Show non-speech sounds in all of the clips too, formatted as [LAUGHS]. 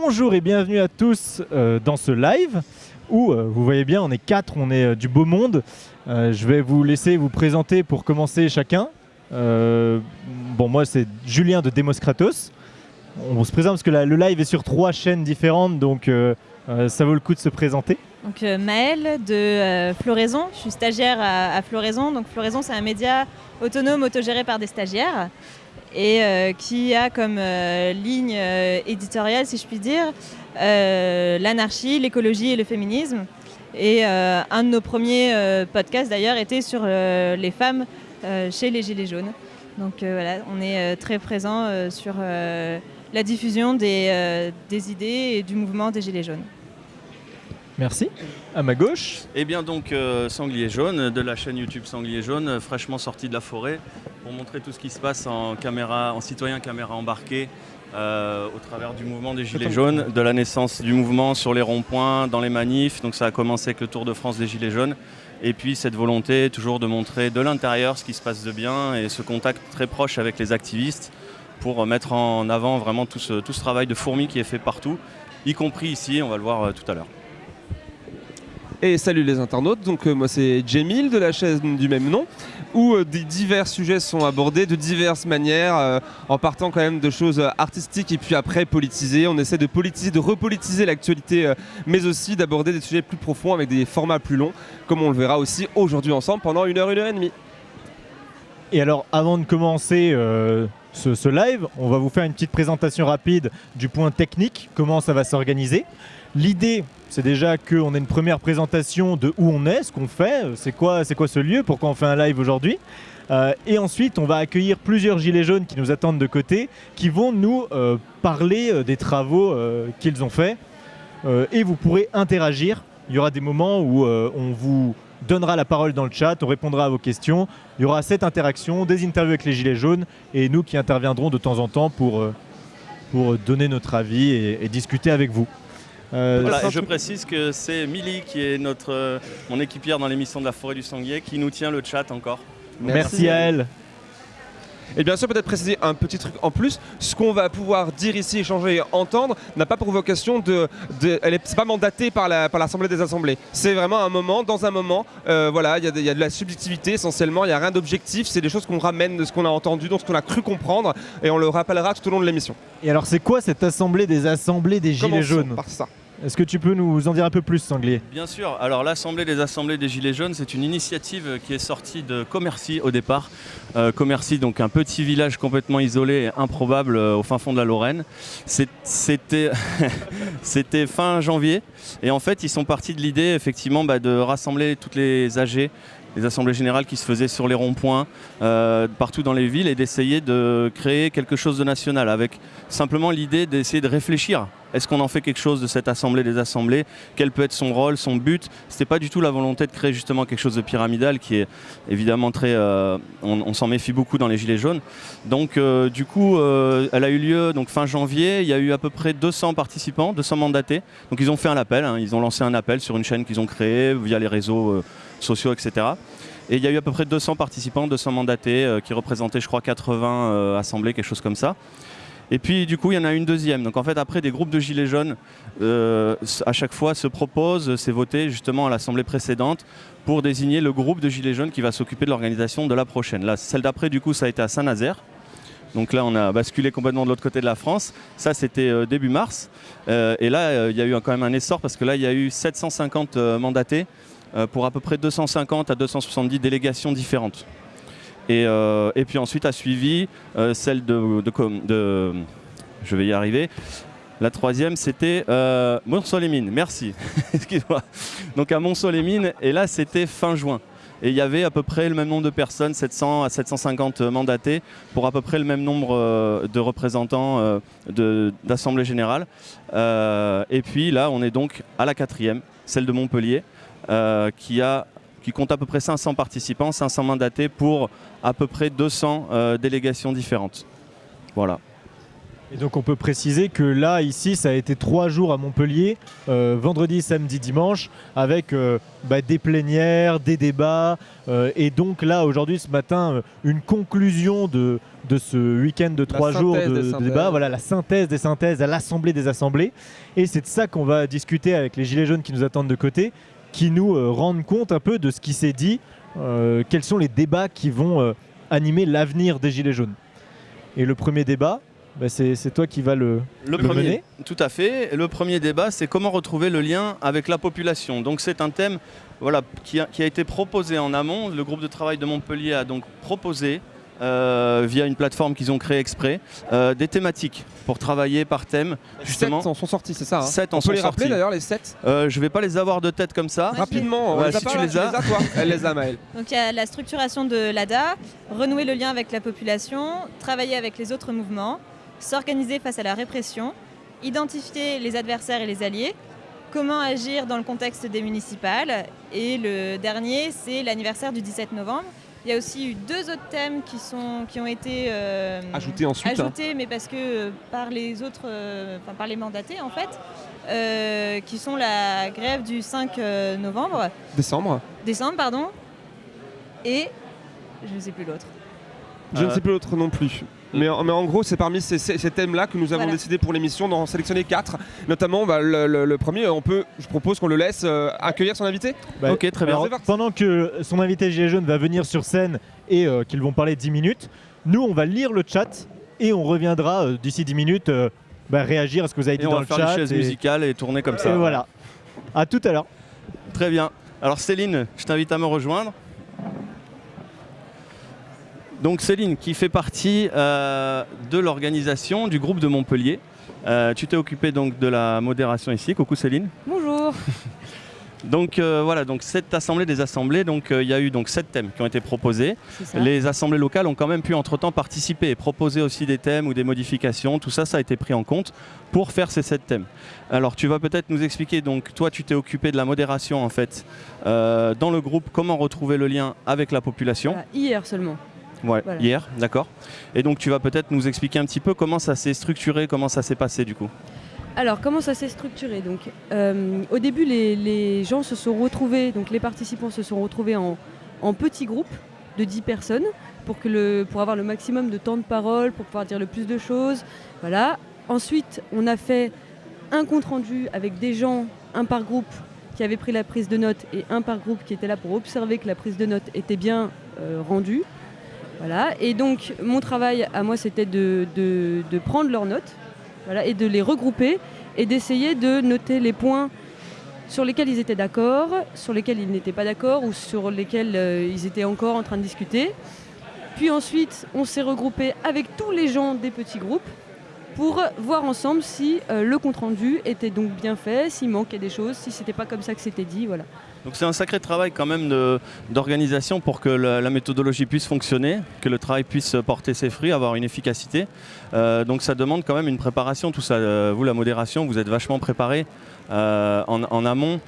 Bonjour et bienvenue à tous euh, dans ce live où euh, vous voyez bien on est quatre, on est euh, du beau monde. Je vais vous laisser vous présenter pour commencer chacun. Bon moi c'est Julien de Demos Kratos. On se présente parce que le live est sur trois chaînes différentes donc ça vaut le coup de se présenter. Donc Maëlle de Floraison, je suis stagiaire à, à Floraison. Donc Floraison c'est un média autonome autogéré par des stagiaires et euh, qui a comme euh, ligne euh, éditoriale, si je puis dire, l'anarchie, l'écologie et le féminisme. Et un de nos premiers podcasts d'ailleurs était sur les femmes chez les Gilets jaunes. Donc voilà, on est très présent sur la diffusion des idées et du mouvement des Gilets jaunes. Merci. À ma gauche. Et bien donc euh, Sanglier Jaune, de la chaîne YouTube Sanglier Jaune, euh, fraîchement sorti de la forêt, pour montrer tout ce qui se passe en, caméra, en citoyen caméra embarqué euh, au travers du mouvement des Gilets jaunes, de la naissance du mouvement sur les ronds-points, dans les manifs. Donc ça a commencé avec le Tour de France des Gilets jaunes. Et puis cette volonté toujours de montrer de l'intérieur ce qui se passe de bien et ce contact très proche avec les activistes pour mettre en avant vraiment tout ce, tout ce travail de fourmi qui est fait partout, y compris ici, on va le voir tout à l'heure. Et salut les internautes, donc euh, moi c'est Jamil de la chaîne du même nom, où euh, des divers sujets sont abordés de diverses manières, euh, en partant quand même de choses artistiques et puis après politisées. On essaie de politiser, de repolitiser l'actualité, mais aussi d'aborder des sujets plus profonds avec des formats plus longs, comme on le verra aussi aujourd'hui ensemble pendant une heure, une heure et demie. Et alors, avant de commencer ce, ce live, on va vous faire une petite présentation rapide du point technique, comment ça va s'organiser. L'idée, c'est déjà qu'on ait une première présentation de où on est, ce qu'on fait, c'est quoi, quoi ce lieu, pourquoi on fait un live aujourd'hui. Euh, et ensuite, on va accueillir plusieurs gilets jaunes qui nous attendent de côté, qui vont nous euh, parler euh, des travaux qu'ils ont faits. Et vous pourrez interagir. Il y aura des moments où on vous donnera la parole dans le chat, on répondra à vos questions. Il y aura cette interaction, des interviews avec les Gilets jaunes et nous qui interviendrons de temps en temps pour, donner notre avis et discuter avec vous. Euh, Voilà, ça- et je précise que c'est Milly qui est notre, euh, mon équipière dans l'émission de la forêt du sanglier qui nous tient le chat encore. Merci à elle. Et bien sûr, peut-être préciser un petit truc en plus. Ce qu'on va pouvoir dire ici, échanger et entendre n'a pas pour vocation de. de elle est, c'est pas mandaté par, la, par l'Assemblée des Assemblées. C'est vraiment un moment, dans un moment. euh, voilà, il y, a de- il y a de la subjectivité essentiellement, il n'y a rien d'objectif. C'est des choses qu'on ramène de ce qu'on a entendu, donc ce qu'on a cru comprendre, et on le rappellera tout au long de l'émission. Et alors, c'est quoi cette assemblée des assemblées des Gilets Commençons jaunes? par ça. Est-ce que tu peux nous en dire un peu plus, Sanglier? Bien sûr, alors l'Assemblée des Assemblées des Gilets jaunes, c'est une initiative qui est sortie de Commercy au départ. Euh, Commercy, donc un petit village complètement isolé et improbable euh, au fin fond de la Lorraine. [LAUGHS] C'était fin janvier et en fait ils sont partis de l'idée effectivement bah, de rassembler toutes les AG les assemblées générales qui se faisaient sur les ronds-points euh, partout dans les villes et d'essayer de créer quelque chose de national avec simplement l'idée d'essayer de réfléchir. Est-ce qu'on en fait quelque chose de cette assemblée des assemblées? Quel peut être son rôle, son but? C'était pas du tout la volonté de créer justement quelque chose de pyramidal qui est évidemment très. euh, on s'en méfie beaucoup dans les Gilets jaunes. Donc euh, du coup, elle a eu lieu donc fin janvier. Il y a eu à peu près 200 participants, 200 mandatés. Donc ils ont fait un appel. hein. ils ont lancé un appel sur une chaîne qu'ils ont créée via les réseaux sociaux, etc. Et il y a eu à peu près 200 participants, 200 mandatés euh, qui représentaient, je crois, 80 euh, assemblées, quelque chose comme ça. Et puis du coup, il y en a une deuxième. Donc en fait, après, des groupes de gilets jaunes, euh, à chaque fois, se proposent, c'est voté justement à l'assemblée précédente pour désigner le groupe de gilets jaunes qui va s'occuper de l'organisation de la prochaine. Là, celle d'après, du coup, ça a été à Saint-Nazaire. Donc là, on a basculé complètement de l'autre côté de la France. Ça, c'était début mars. Et là, il y a eu quand même un essor parce que là, il y a eu 750 euh, mandatés pour à peu près 250 à 270 délégations différentes. Et, euh, et puis ensuite a suivi euh, celle de, Je vais y arriver. La troisième, c'était euh. Merci. [LAUGHS] Excuse-moi. Donc à Mont-Solémine, et là, c'était fin juin. Et il y avait à peu près le même nombre de personnes, 700 à 750 mandatés, pour à peu près le même nombre euh, de représentants euh, d'Assemblée Générale. Euh, et puis là, on est donc à la quatrième, celle de Montpellier, euh, qui, a, qui compte à peu près 500 participants, 500 mandatés pour à peu près 200 euh, délégations différentes. Voilà. Et donc on peut préciser que là, ici, ça a été trois jours à Montpellier, euh, vendredi, samedi, dimanche, avec euh, bah, des plénières, des débats, euh, et donc là, aujourd'hui, ce matin, euh, une conclusion de, de ce week-end de trois jours de, de débats, voilà la synthèse des synthèses à l'Assemblée des assemblées. Et c'est de ça qu'on va discuter avec les Gilets jaunes qui nous attendent de côté, qui nous euh, rendent compte un peu de ce qui s'est dit, euh, quels sont les débats qui vont euh, animer l'avenir des Gilets jaunes. Et le premier débat, bah, c'est c'est toi qui vas le, Le le premier, mener. tout à fait. Le premier débat, c'est comment retrouver le lien avec la population. Donc c'est un thème voilà, qui, a, qui a été proposé en amont. Le groupe de travail de Montpellier a donc proposé, euh, via une plateforme qu'ils ont créée exprès, euh, des thématiques pour travailler par thème. Justement, Sept en sont sortis, c'est ça hein Sept en On peut sont les rappeler sortis. d'ailleurs, les 7 Euh, je vais pas les avoir de tête comme ça. Rapidement, on Ouais, les a si pas, tu là, les as. toi [LAUGHS] Elle les a, Maëlle. Donc il y a la structuration de l'ADA, renouer le lien avec la population, travailler avec les autres mouvements, s'organiser face à la répression, identifier les adversaires et les alliés, comment agir dans le contexte des municipales. Et le dernier, c'est l'anniversaire du 17 novembre. Il y a aussi eu deux autres thèmes qui, sont, qui ont été euh, Ajouté ensuite. hein. ajoutés, mais parce que euh, par les autres, euh, enfin par les mandatés en fait, euh, qui sont la grève du 5 euh, novembre Décembre. décembre, pardon. Et je ne sais plus l'autre. Je ne sais plus l'autre non plus. Mais, en- mais en gros, c'est parmi ces, ces- ces thèmes-là que nous avons Voilà. décidé pour l'émission d'en sélectionner quatre. Notamment, bah, le, le- le premier, on peut, je propose qu'on le laisse euh, accueillir son invité. Bah, Ok, très bien. alors, C'est parti. pendant que son invité Gilets jaunes va venir sur scène et euh, qu'ils vont parler 10 minutes, nous on va lire le chat et on reviendra euh, d'ici 10 minutes euh, bah, réagir à ce que vous avez dit on dans va le faire chat. les chaises et- musicales et tourner comme ça. et voilà. À tout à l'heure. Très bien. Alors Céline, je t'invite à me rejoindre. Donc Céline, qui fait partie euh, de l'organisation du groupe de Montpellier. Euh, tu t'es occupé donc de la modération ici. Coucou Céline. Bonjour. [LAUGHS] Donc euh, voilà, donc cette assemblée des assemblées, donc il y a eu donc sept thèmes qui ont été proposés. Les assemblées locales ont quand même pu entre-temps participer et proposer aussi des thèmes ou des modifications. Tout ça, ça a été pris en compte pour faire ces sept thèmes. Alors, tu vas peut-être nous expliquer, donc toi, tu t'es occupé de la modération en fait dans le groupe, comment retrouver le lien avec la population? Hier seulement. Ouais, Voilà. hier, d'accord. Et donc, tu vas peut-être nous expliquer un petit peu comment ça s'est structuré, comment ça s'est passé du coup. Alors, comment ça s'est structuré? Donc, euh, Au début, les, les gens se sont retrouvés, donc les participants se sont retrouvés en, en petits groupes de 10 personnes pour, que le, pour avoir le maximum de temps de parole, pour pouvoir dire le plus de choses. Voilà. Ensuite, on a fait un compte-rendu avec des gens, un par groupe, qui avaient pris la prise de notes et un par groupe qui était là pour observer que la prise de notes était bien euh, rendue. Voilà. Et donc, mon travail à moi, c'était de, prendre leurs notes et de les regrouper et d'essayer de noter les points sur lesquels ils étaient d'accord, sur lesquels ils n'étaient pas d'accord ou sur lesquels euh, ils étaient encore en train de discuter. Puis ensuite, on s'est regroupé avec tous les gens des petits groupes pour voir ensemble si euh, le compte-rendu était donc bien fait, s'il manquait des choses, si c'était pas comme ça que c'était dit. Voilà. Donc c'est un sacré travail quand même d'organisation pour que la, la méthodologie puisse fonctionner, que le travail puisse porter ses fruits, avoir une efficacité. Euh, donc ça demande quand même une préparation, tout ça. Euh, vous, la modération, vous êtes vachement préparé euh, en, en amont.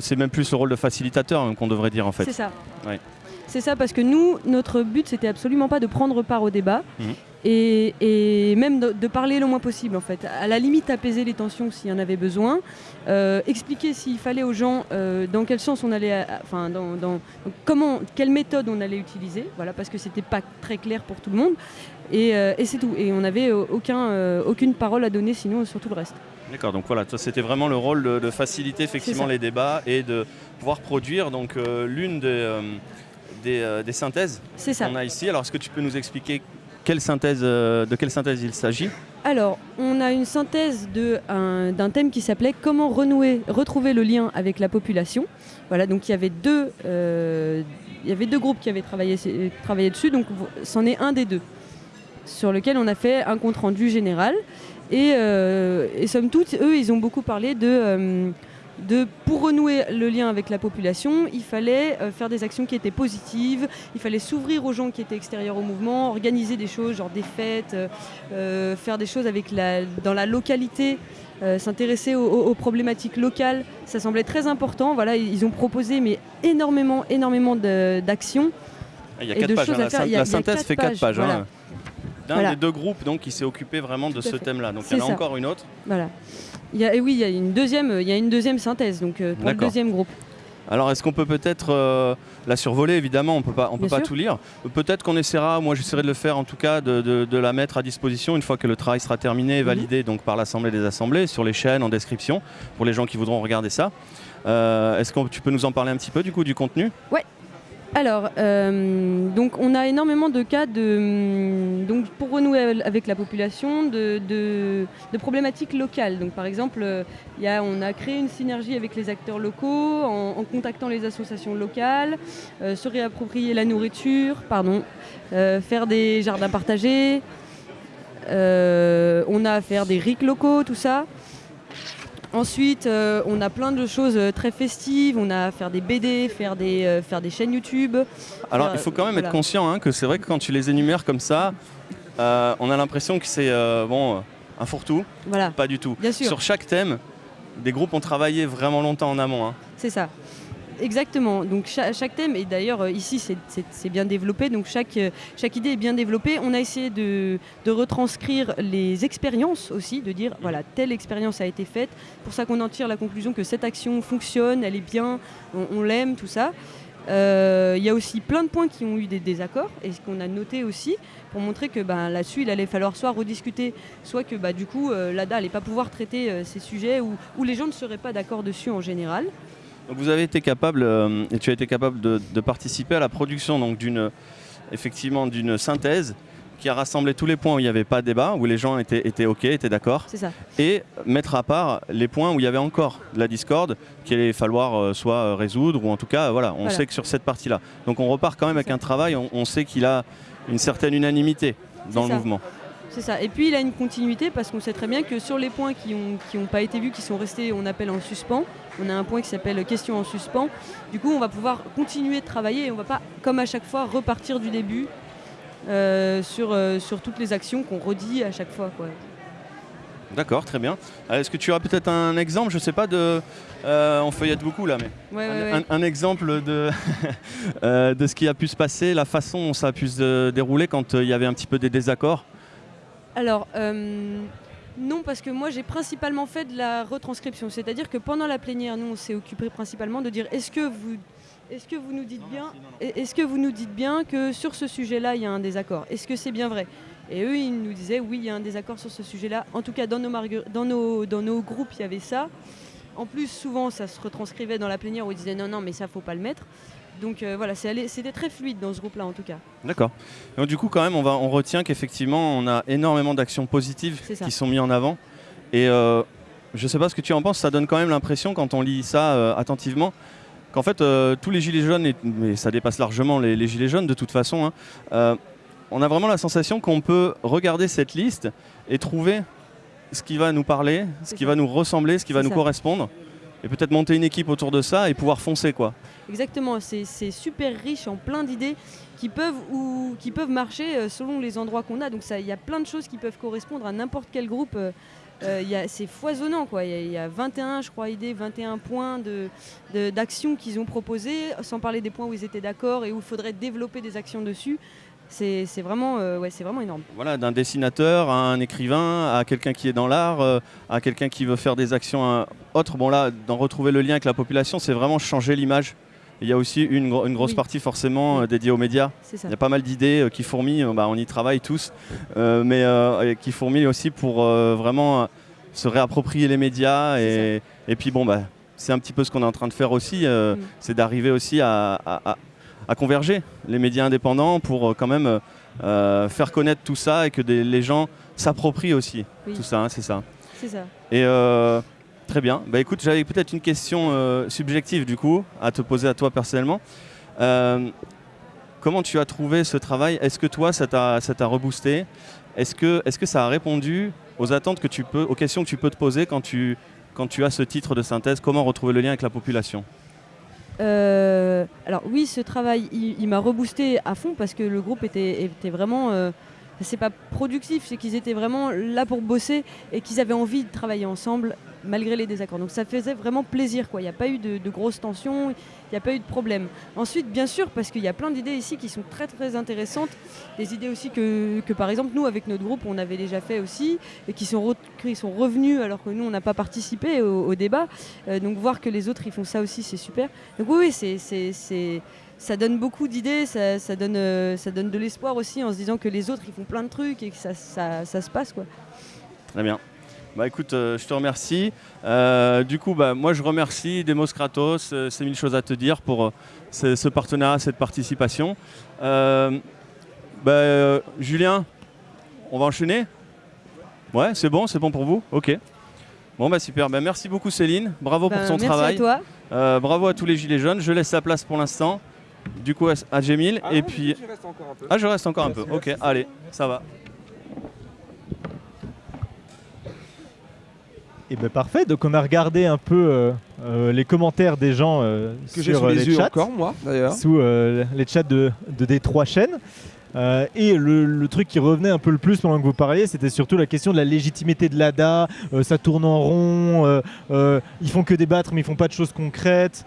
C'est même plus le rôle de facilitateur hein, qu'on devrait dire en fait. C'est ça. Ouais. C'est ça parce que nous, notre but, c'était absolument pas de prendre part au débat Mhm. Et, et même de, de parler le moins possible en fait. À la limite, apaiser les tensions s'il y en avait besoin, euh, expliquer s'il fallait aux gens euh, dans quel sens on allait, à- enfin, dans, comment, quelle méthode on allait utiliser, voilà, parce que c'était pas très clair pour tout le monde. Et, euh, et c'est tout. Et on n'avait euh, aucun, euh, aucune parole à donner sinon sur tout le reste. D'accord, donc voilà, c'était vraiment le rôle de, de faciliter effectivement les débats et de pouvoir produire donc euh, l'une des, euh, des, euh, des synthèses qu'on a ici. Alors est-ce que tu peux nous expliquer quelle synthèse, euh, de quelle synthèse il s'agit? Alors, on a une synthèse d'un thème qui s'appelait Comment renouer, retrouver le lien avec la population. Voilà, donc il y avait deux, euh, il y avait deux groupes qui avaient travaillé, travaillé dessus, donc c'en est un des deux, sur lequel on a fait un compte rendu général. Et, euh, somme toute, eux, ils ont beaucoup parlé de, de pour renouer le lien avec la population, il fallait euh, faire des actions qui étaient positives, il fallait s'ouvrir aux gens qui étaient extérieurs au mouvement, organiser des choses, genre des fêtes, euh, euh, faire des choses avec la, dans la localité, euh, s'intéresser aux, aux- aux problématiques locales. Ça semblait très important. Voilà, ils ont proposé mais énormément, énormément d'actions. Il y a Et quatre de pages, hein, la, y a- la il y a synthèse quatre fait quatre pages, pages. hein. d'un Voilà. des deux groupes donc, qui s'est occupé vraiment de Tout ce thème-là. Donc il y en a encore une autre. Voilà. Il y a, et oui, il y a une deuxième, il y a une deuxième synthèse donc euh, pour le deuxième groupe. Alors est-ce qu'on peut peut-être euh, la survoler Évidemment, on peut pas, on peut Bien pas sûr. tout lire. Peut-être qu'on essaiera, moi j'essaierai de le faire en tout cas, de, de- de la mettre à disposition une fois que le travail sera terminé et Mhm. validé donc par l'Assemblée des Assemblées, sur les chaînes, en description, pour les gens qui voudront regarder ça. Euh, est-ce que tu peux nous en parler un petit peu du coup du contenu? Alors, euh, on a énormément de cas de, hum, donc pour renouer avec la population, de, problématiques locales. Donc par exemple, euh, on a créé une synergie avec les acteurs locaux en, contactant les associations locales, euh, se réapproprier la nourriture, pardon, faire des jardins partagés. on a à faire des RIC locaux, tout ça. Ensuite, euh, on a plein de choses euh, très festives. On a à faire des BD, faire des, euh, faire des chaînes YouTube. Alors il faut quand même voilà. être conscient hein, que c'est vrai que quand tu les énumères comme ça, euh, on a l'impression que c'est bon, un fourre-tout. Voilà, Pas du tout. bien sûr, Sur chaque thème, des groupes ont travaillé vraiment longtemps en amont. hein. c'est ça. Exactement. Donc cha- chaque, thème, et d'ailleurs euh, ici c'est- bien développé, donc chaque, euh, chaque idée est bien développée. On a essayé de, de retranscrire les expériences aussi, de dire voilà, telle expérience a été faite. Pour ça qu'on en tire la conclusion que cette action fonctionne, elle est bien, on, l'aime, tout ça. Euh, Il y a aussi plein de points qui ont eu des désaccords et ce qu'on a noté aussi pour montrer que ben, là-dessus il allait falloir soit rediscuter, soit que bah, du coup l'ADA n'allait pas pouvoir traiter ces sujets où les gens ne seraient pas d'accord dessus en général. Donc vous avez été capable, euh, et tu as été capable de, de participer à la production donc d'une effectivement d'une synthèse qui a rassemblé tous les points où il n'y avait pas de débat, où les gens étaient, étaient OK, étaient d'accord, C'est ça. et mettre à part les points où il y avait encore de la discorde qu'il allait falloir euh, soit euh, résoudre, ou en tout cas, voilà, on Voilà. sait que sur cette partie-là. Donc on repart quand même avec ça. un travail, on, on sait qu'il a une certaine unanimité dans le ça. mouvement. C'est ça. Et puis il a une continuité parce qu'on sait très bien que sur les points qui n'ont qui ont pas été vus, qui sont restés, on appelle en suspens, on a un point qui s'appelle question en suspens. Du coup, on va pouvoir continuer de travailler et on va pas, comme à chaque fois, repartir du début euh, sur, euh, sur toutes les actions qu'on redit à chaque fois. Quoi. D'accord, très bien. Euh, Est-ce que tu as peut-être un exemple, je sais pas, de... euh, on feuillette beaucoup là, mais... Ouais, Un, ouais. un- un exemple de, [LAUGHS] de ce qui a pu se passer, la façon dont ça a pu se dérouler quand il y avait un petit peu des désaccords? Alors, non, parce que moi j'ai principalement fait de la retranscription. C'est-à-dire que pendant la plénière, nous on s'est occupé principalement de dire est-ce que vous. Est-ce que vous nous dites bien Est-ce que vous nous dites bien que sur ce sujet-là, il y a un désaccord? Est-ce que c'est bien vrai? Et eux, ils nous disaient oui, il y a un désaccord sur ce sujet-là. En tout cas, dans nos, margu- dans nos, dans nos groupes, il y avait ça. En plus, souvent, ça se retranscrivait dans la plénière où ils disaient non, non, mais ça, faut pas le mettre. Donc euh, voilà, c'était très fluide dans ce groupe-là, en tout cas. D'accord. Donc du coup, quand même, on, va, on retient qu'effectivement, on a énormément d'actions positives qui sont mises en avant. Et euh, je sais pas ce que tu en penses, ça donne quand même l'impression, quand on lit ça euh, attentivement, qu'en fait, tous les gilets jaunes, et, mais ça dépasse largement les, les gilets jaunes de toute façon, hein, on a vraiment la sensation qu'on peut regarder cette liste et trouver ce qui va nous parler, ce qui ça. va nous ressembler, ce qui va nous correspondre, et peut-être monter une équipe autour de ça et pouvoir foncer, quoi. Exactement, c'est super riche en plein d'idées qui peuvent, ou, qui peuvent marcher euh, selon les endroits qu'on a. Donc ça, il y a plein de choses qui peuvent correspondre à n'importe quel groupe. euh, euh, c'est foisonnant, quoi. Il y, a- il y a 21, je crois, idées, 21 points de- d'actions qu'ils ont proposées, sans parler des points où ils étaient d'accord et où il faudrait développer des actions dessus. C'est vraiment, vraiment énorme. Voilà, d'un dessinateur à un écrivain, à quelqu'un qui est dans l'art, à quelqu'un qui veut faire des actions autres. Bon là, d'en retrouver le lien avec la population, c'est vraiment changer l'image. Il y a aussi une, gro- une grosse Oui. partie forcément euh, dédiée aux médias. Ça. Il y a pas mal d'idées euh, qui fourmillent, euh, bah, on y travaille tous, mais qui fourmillent aussi pour vraiment se réapproprier les médias. Et, et puis bon, bah, c'est un petit peu ce qu'on est en train de faire aussi, Mm. c'est d'arriver aussi à, à- à- à converger les médias indépendants pour euh, quand même euh, faire connaître tout ça et que des- les gens s'approprient aussi Oui. tout ça, hein, c'est ça. C'est ça. Et euh, très bien. Bah écoute, j'avais peut-être une question euh, subjective du coup à te poser à toi personnellement. Euh, comment tu as trouvé ce travail? Est-ce que toi, ça t'a reboosté? Est-ce que, est que ça a répondu aux attentes que tu peux, aux questions que tu peux te poser quand tu, quand tu as ce titre de synthèse? Comment retrouver le lien avec la population? Euh, alors oui, ce travail, il, il m'a reboosté à fond parce que le groupe était, était vraiment, c'est pas productif, c'est qu'ils étaient vraiment là pour bosser et qu'ils avaient envie de travailler ensemble malgré les désaccords. Donc ça faisait vraiment plaisir, quoi. Il n'y a pas eu de, grosses tensions, il n'y a pas eu de problème. Ensuite, bien sûr, parce qu'il y a plein d'idées ici qui sont très très intéressantes, des idées aussi que, que, par exemple nous avec notre groupe on avait déjà fait aussi et qui sont, re- sont revenus alors que nous on n'a pas participé au, débat. Euh, donc voir que les autres ils font ça aussi c'est super. Donc oui, oui c'est- ça donne beaucoup d'idées, ça, ça donne, euh, ça donne de l'espoir aussi en se disant que les autres ils font plein de trucs et que ça, ça, ça se passe quoi. Très bien. Bah écoute, euh, je te remercie. Euh, du coup, bah, moi je remercie Demos Kratos, euh, c'est mille choses à te dire pour euh, ce, ce partenariat, cette participation. Euh, bah, euh, Julien, on va enchaîner? Ouais, c'est bon, c'est bon pour vous? Ok. Bon bah super, bah, merci beaucoup Céline, bravo pour ton merci travail. à toi. Euh, bravo à tous les gilets jaunes, je laisse la place pour l'instant. Du coup à, à Jemil et puis... Ah je reste encore un peu, ok, allez, ça va. Et ben parfait, donc on a regardé un peu euh, euh, les commentaires des gens euh, Que sur sous les les chats, encore, moi, d'ailleurs. sous les chats de, de des trois chaînes. Euh, et le, le truc qui revenait un peu le plus pendant que vous parliez, c'était surtout la question de la légitimité de l'ADA. Euh, ça tourne en rond, euh, ils font que débattre, mais ils font pas de choses concrètes.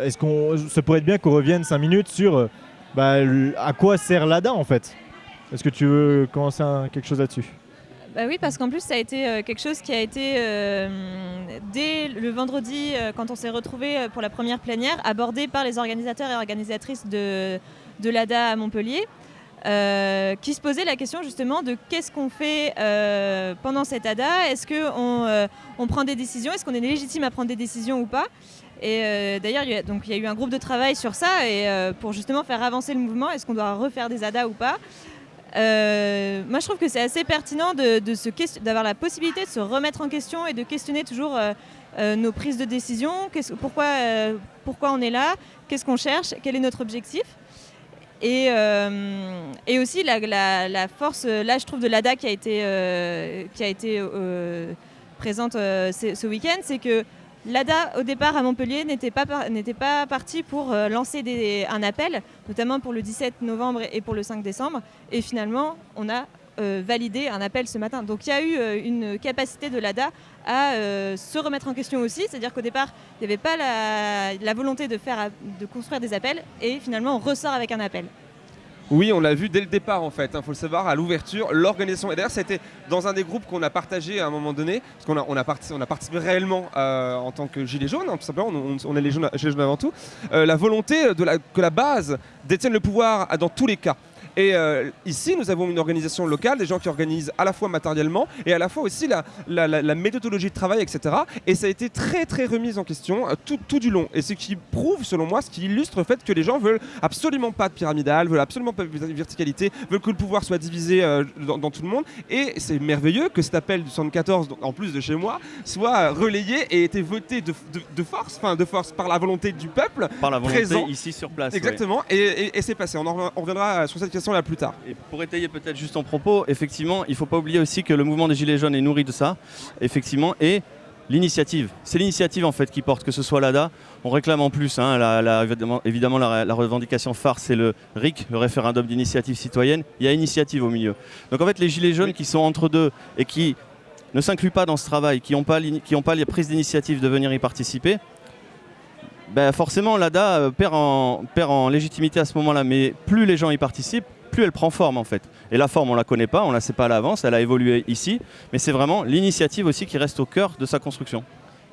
Est-ce qu'on, ça pourrait être bien qu'on revienne 5 minutes sur bah, à quoi sert l'ADA en fait? Est-ce que tu veux commencer un- quelque chose là-dessus? Bah oui, parce qu'en plus, ça a été euh, quelque chose qui a été, euh, dès le vendredi, euh, quand on s'est retrouvés pour la première plénière, abordé par les organisateurs et organisatrices de, l'ADA à Montpellier, qui se posaient la question justement de qu'est-ce qu'on fait pendant cette ADA Est-ce qu'on on prend des décisions? Est-ce qu'on est légitime à prendre des décisions ou pas? Et d'ailleurs, il y, a- eu un groupe de travail sur ça et pour justement faire avancer le mouvement, est-ce qu'on doit refaire des ADA ou pas? Euh, moi, je trouve que c'est assez pertinent de, de d'avoir la possibilité de se remettre en question et de questionner toujours euh, euh, nos prises de décision. Pourquoi, pourquoi on est là? Qu'est-ce qu'on cherche? Quel est notre objectif? Et, et aussi la, la- force, là je trouve, de l'ADA qui a été, qui a été présente ce week-end, c'est que l'ADA au départ à Montpellier n'était pas, par- pas parti pour euh, lancer un appel, notamment pour le 17 novembre et pour le 5 décembre. Et finalement, on a euh, validé un appel ce matin. Donc il y a eu euh, une capacité de l'ADA à se remettre en question aussi. C'est-à-dire qu'au départ, il n'y avait pas la, volonté de construire des appels. Et finalement, on ressort avec un appel. Oui, on l'a vu dès le départ en fait, il faut le savoir, à l'ouverture, l'organisation. Et d'ailleurs, c'était dans un des groupes qu'on a partagé à un moment donné, parce qu'on a, participé réellement euh, en tant que Gilets jaunes, hein, tout simplement, on, est les jaunes, Gilets jaunes avant tout, euh, la volonté que la base détienne le pouvoir à- dans tous les cas. Et euh, ici, nous avons une organisation locale, des gens qui organisent à la fois matériellement et à la fois aussi la, la- la- la méthodologie de travail, etc. Et ça a été très très remis en question euh, tout, tout du long. Et ce qui prouve, selon moi, ce qui illustre le fait que les gens veulent absolument pas de pyramidal, veulent absolument pas de verticalité, veulent que le pouvoir soit divisé euh, dans, dans tout le monde. Et c'est merveilleux que cet appel du 74, donc, en plus de chez moi, soit relayé et été voté de, de- de force, enfin de force par la volonté du peuple. Par la volonté Présent. ici sur place. ouais. Exactement. Et, et- et c'est passé. On, en rev- on reviendra sur cette question là plus tard. Et pour étayer peut-être juste ton propos, effectivement, il ne faut pas oublier aussi que le mouvement des Gilets jaunes est nourri de ça, effectivement, et l'initiative. C'est l'initiative en fait qui porte, que ce soit l'ADA. On réclame en plus, hein, la- la- évidemment, la, la revendication phare, c'est le RIC, le référendum d'initiative citoyenne. Il y a initiative au milieu. Donc en fait, les Gilets jaunes qui sont entre deux et qui ne s'incluent pas dans ce travail, qui n'ont pas, qui les prises d'initiative de venir y participer, ben forcément l'ADA euh, perd en, perd en légitimité à ce moment-là. Mais plus les gens y participent, plus elle prend forme en fait. Et la forme, on la connaît pas, on la sait pas à l'avance, elle a évolué ici, mais c'est vraiment l'initiative aussi qui reste au cœur de sa construction.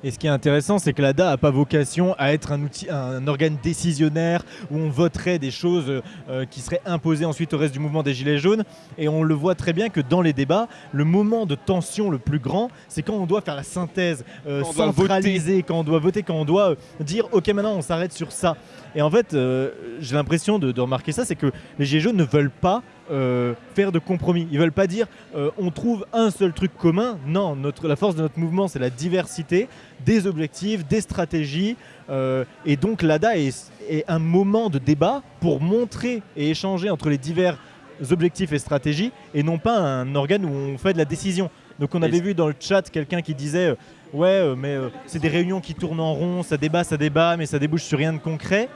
Et ce qui est intéressant, c'est que l'ADA n'a pas vocation à être un, outil, un organe décisionnaire où on voterait des choses euh, qui seraient imposées ensuite au reste du mouvement des Gilets jaunes. Et on le voit très bien que dans les débats, le moment de tension le plus grand, c'est quand on doit faire la synthèse, euh, Quand on doit centraliser, quand on doit voter, quand on doit euh, dire ok maintenant on s'arrête sur ça. Et en fait, euh, j'ai l'impression de, de remarquer ça, c'est que les Gilets jaunes ne veulent pas euh, faire de compromis. Ils veulent pas dire euh, on trouve un seul truc commun. Non, notre, la force de notre mouvement, c'est la diversité des objectifs, des stratégies. euh, et donc l'ADA est, est un moment de débat pour montrer et échanger entre les divers objectifs et stratégies, et non pas un organe où on fait de la décision. Donc on avait vu dans le chat quelqu'un qui disait ouais mais c'est des réunions qui tournent en rond, ça débat, ça débat, mais ça débouche sur rien de concret.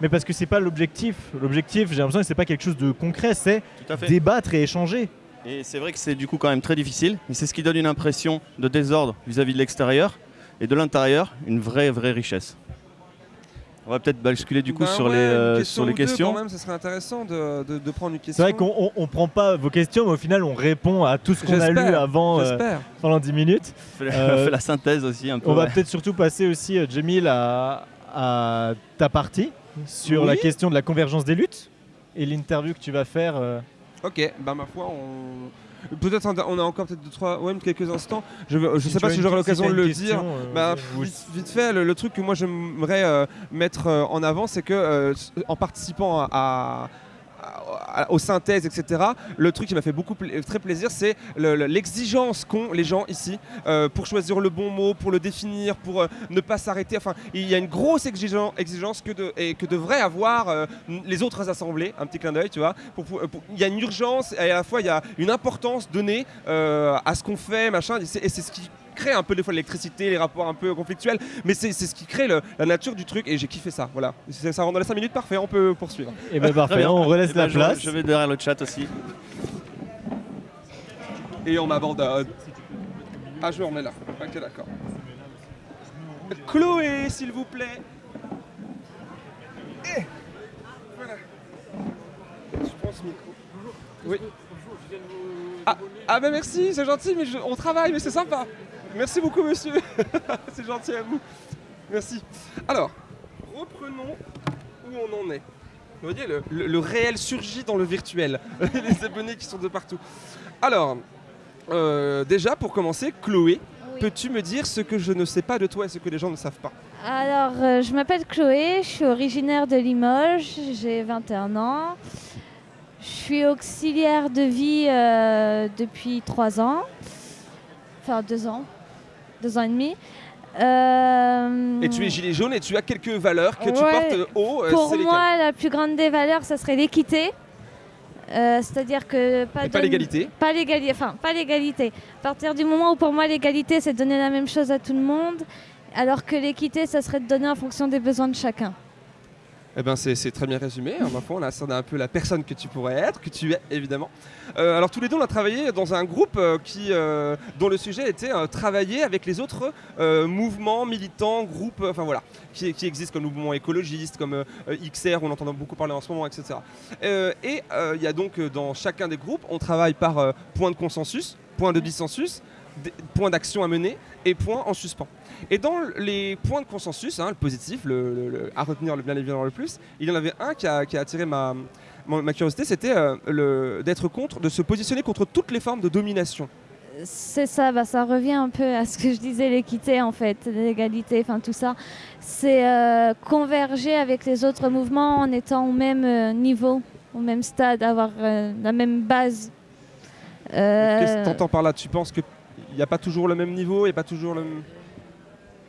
Mais parce que c'est pas l'objectif. L'objectif, j'ai l'impression que c'est pas quelque chose de concret, c'est fait. débattre et échanger. Et c'est vrai que c'est du coup quand même très difficile, mais c'est ce qui donne une impression de désordre vis-à-vis de l'extérieur. et de l'intérieur, une vraie, vraie richesse. On va peut-être basculer du coup Ben sur, ouais, les, euh, question sur les ou deux, questions. Quand même, ça serait intéressant de, de- de prendre une C'est question. vrai qu'on on, on prend pas vos questions, mais au final, on répond à tout ce qu'on a lu avant euh, pendant 10 minutes. Fais la, Euh, la synthèse aussi un peu. On va peut-être surtout passer aussi, euh, Jamil, à, à ta partie sur la question de la convergence des luttes et l'interview que tu vas faire. euh, Ok, bah ma foi, on. Peut-être on a- encore peut-être deux, trois, ouais, quelques instants. Je, si sais pas as si j'aurai l'occasion de le question, dire. euh, Bah, ou- vite, vite fait, le, le truc que moi j'aimerais euh, mettre euh, en avant, c'est que euh, en participant à- aux synthèses, etc., le truc qui m'a fait beaucoup très plaisir, c'est le- le- l'exigence qu'ont les gens ici euh, pour choisir le bon mot, pour le définir, pour euh, ne pas s'arrêter. Enfin, il y a une grosse exigen- exigence que, que devraient avoir euh, les autres assemblées. Un petit clin d'œil, tu vois. Il y a une urgence et à la fois il y a une importance donnée à ce qu'on fait, machin. Et c'est ce qui crée un peu des fois l'électricité, les rapports un peu conflictuels, mais c'est c'est ce qui crée le- la nature du truc et j'ai kiffé ça. Voilà, ça rentre dans les 5 minutes, parfait, on peut poursuivre. Et ben Très parfait, bien. on relaisse Eh ben, la je- place. Je vais derrière le chat aussi. Et on m'abandonne. Ah, je me remets là. Ok, d'accord. Chloé, s'il vous plaît. Eh, voilà. Je prends ce micro. Oui. Ah, ah bah merci, c'est gentil, mais je- on travaille, mais c'est sympa. Merci beaucoup, monsieur. [LAUGHS] c'est gentil à vous. Merci. Alors, reprenons où on en est. Vous voyez, le, le- le réel surgit dans le virtuel. [LAUGHS] Les abonnés qui sont de partout. Alors, euh, déjà, pour commencer, Chloé, Oui. peux-tu me dire ce que je ne sais pas de toi et ce que les gens ne savent pas Alors, euh, je m'appelle Chloé, je suis originaire de Limoges, j'ai 21 ans. Je suis auxiliaire de vie euh, depuis 3 ans, enfin 2 ans, 2 ans et demi. Euh, Et tu es gilet jaune et tu as quelques valeurs que tu portes haut. euh, Pour moi, la plus grande des valeurs, ça serait l'équité. Euh, C'est-à-dire que pas, Et pas l'égalité. Pas l'égalité, enfin pas l'égalité. À partir du moment où pour moi l'égalité c'est donner la même chose à tout le monde, alors que l'équité ça serait de donner en fonction des besoins de chacun. Eh ben c'est très bien résumé. hein, ma on a un peu la personne que tu pourrais être, que tu es évidemment. Euh, alors tous les deux, on a travaillé dans un groupe euh, qui, euh, dont le sujet était travailler avec les autres mouvements, militants, groupes, enfin voilà, qui, qui existent comme mouvement écologiste, comme XR, on entend beaucoup parler en ce moment, etc. Et il y a donc dans chacun des groupes, on travaille par point de consensus, point de dissensus, des- point d'action à mener et point en suspens. Et dans les points de consensus, hein, le positif, le, le- le- à retenir le bien évidemment le plus, il y en avait un qui a, qui a attiré ma, ma, ma curiosité, c'était euh, d'être contre, de se positionner contre toutes les formes de domination. C'est ça, bah, ça revient un peu à ce que je disais, l'équité en fait, l'égalité, enfin tout ça. C'est euh, converger avec les autres mouvements en étant au même euh, niveau, au même stade, avoir la même base. Qu'est-ce que tu entends par là? Tu penses qu'il n'y a pas toujours le même niveau, il n'y a pas toujours le même...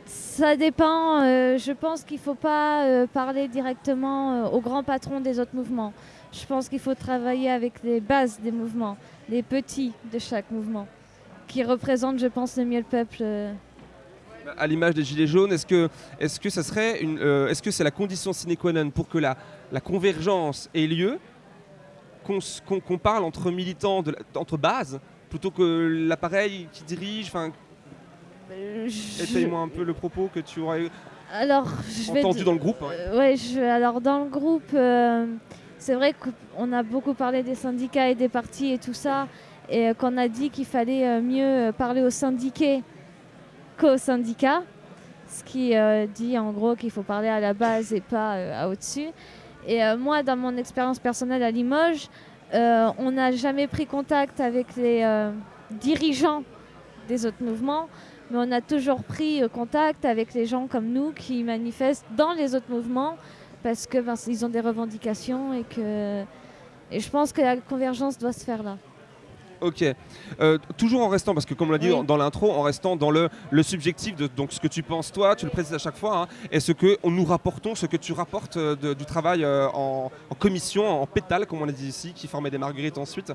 Ça dépend. euh, je pense qu'il ne faut pas euh, parler directement euh, au grand patron des autres mouvements. Je pense qu'il faut travailler avec les bases des mouvements, les petits de chaque mouvement, qui représentent, je pense, le mieux le peuple. euh. À l'image des Gilets jaunes, est-ce que, est-ce que ça serait une, est-ce que c'est la condition sine qua non pour que la, la convergence ait lieu, qu'on, s- qu'on- qu'on parle entre militants, de la- entre bases, plutôt que l'appareil qui dirige Enfin, Euh, je- étaye-moi un peu le propos que tu aurais Alors, je entendu dans le groupe. hein. Ouais, je, alors dans le groupe, euh, c'est vrai qu'on a beaucoup parlé des syndicats et des partis et tout ça, et qu'on a dit qu'il fallait mieux parler aux syndiqués qu'aux syndicats, ce qui euh, dit en gros qu'il faut parler à la base et pas euh, à au-dessus. Et moi, dans mon expérience personnelle à Limoges, euh, on n'a jamais pris contact avec les euh, dirigeants des autres mouvements, mais on a toujours pris euh, contact avec les gens comme nous qui manifestent dans les autres mouvements parce que ben, ont des revendications et que et je pense que la convergence doit se faire là. Ok. Euh, toujours en restant, parce que comme on l'a dit Oui. dans, dans l'intro, en restant dans le, le subjectif de donc ce que tu penses toi, tu le précises à chaque fois, hein, et ce que on nous rapportons, ce que tu rapportes euh, de- du travail euh, en, en commission, en pétale, comme on l'a dit ici, qui formait des marguerites ensuite.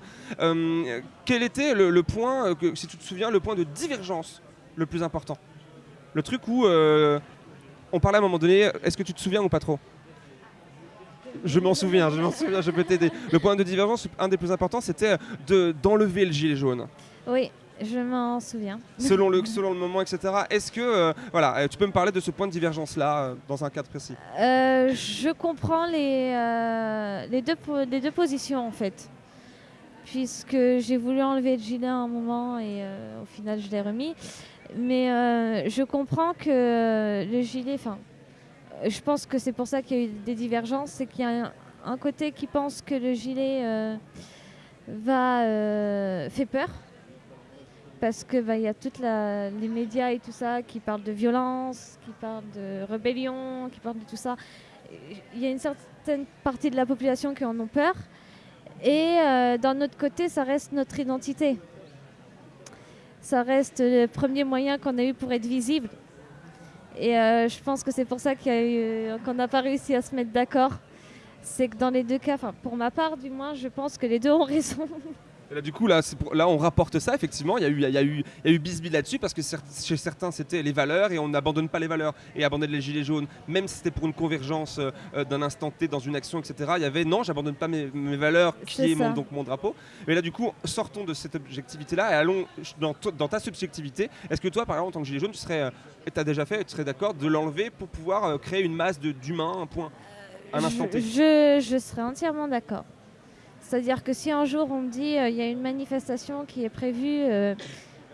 Quel était le, le point, que, si tu te souviens, le point de divergence le plus important? Le truc où on parlait à un moment donné, est-ce que tu te souviens ou pas trop? Je m'en souviens, je m'en souviens, je peux t'aider. Le point de divergence, un des plus importants, c'était de- d'enlever le gilet jaune. Oui, Je m'en souviens. selon le, [LAUGHS] selon le moment, etc. Est-ce que, euh, voilà, euh, tu peux me parler de ce point de divergence-là euh, dans un cadre précis? Euh, je comprends les, euh, les, deux, les deux positions en fait. Puisque j'ai voulu enlever le gilet à un moment et euh, au final je l'ai remis. Mais euh, je comprends que le gilet, enfin, euh, je pense que c'est pour ça qu'il y a eu des divergences, c'est qu'il y a un, côté qui pense que le gilet euh, va euh, fait peur. Parce que bah, y a toutes les médias et tout ça qui parlent de violence, qui parlent de rébellion, qui parlent de tout ça. Il y a une certaine partie de la population qui en ont peur. Et euh, d'un autre côté, ça reste notre identité. Ça reste le premier moyen qu'on a eu pour être visible. Et euh, je pense que c'est pour ça qu'il y a eu- qu'on n'a pas réussi à se mettre d'accord. C'est que dans les deux cas, pour ma part du moins, je pense que les deux ont raison. [LAUGHS] Et Là, du coup, là, c'est pour- là, on rapporte ça, effectivement. Il y a eu, il y a eu, il y a eu bisbille là-dessus parce que chez certains, c'était les valeurs et on n'abandonne pas les valeurs. Et abandonner les gilets jaunes, même si c'était pour une convergence euh, euh, d'un instant T dans une action, etc., il y avait non, j'abandonne pas mes, mes valeurs qui est mon, donc mon drapeau. Mais là, du coup, sortons de cette objectivité-là et allons dans, ta subjectivité. Est-ce que toi, par exemple, en tant que gilet jaune, tu serais, tu as déjà fait, tu serais d'accord de l'enlever pour pouvoir euh, créer une masse d'humains, un point, un instant T? je, je serais entièrement d'accord. C'est-à-dire que si un jour on me dit euh, il y a une manifestation qui est prévue, euh,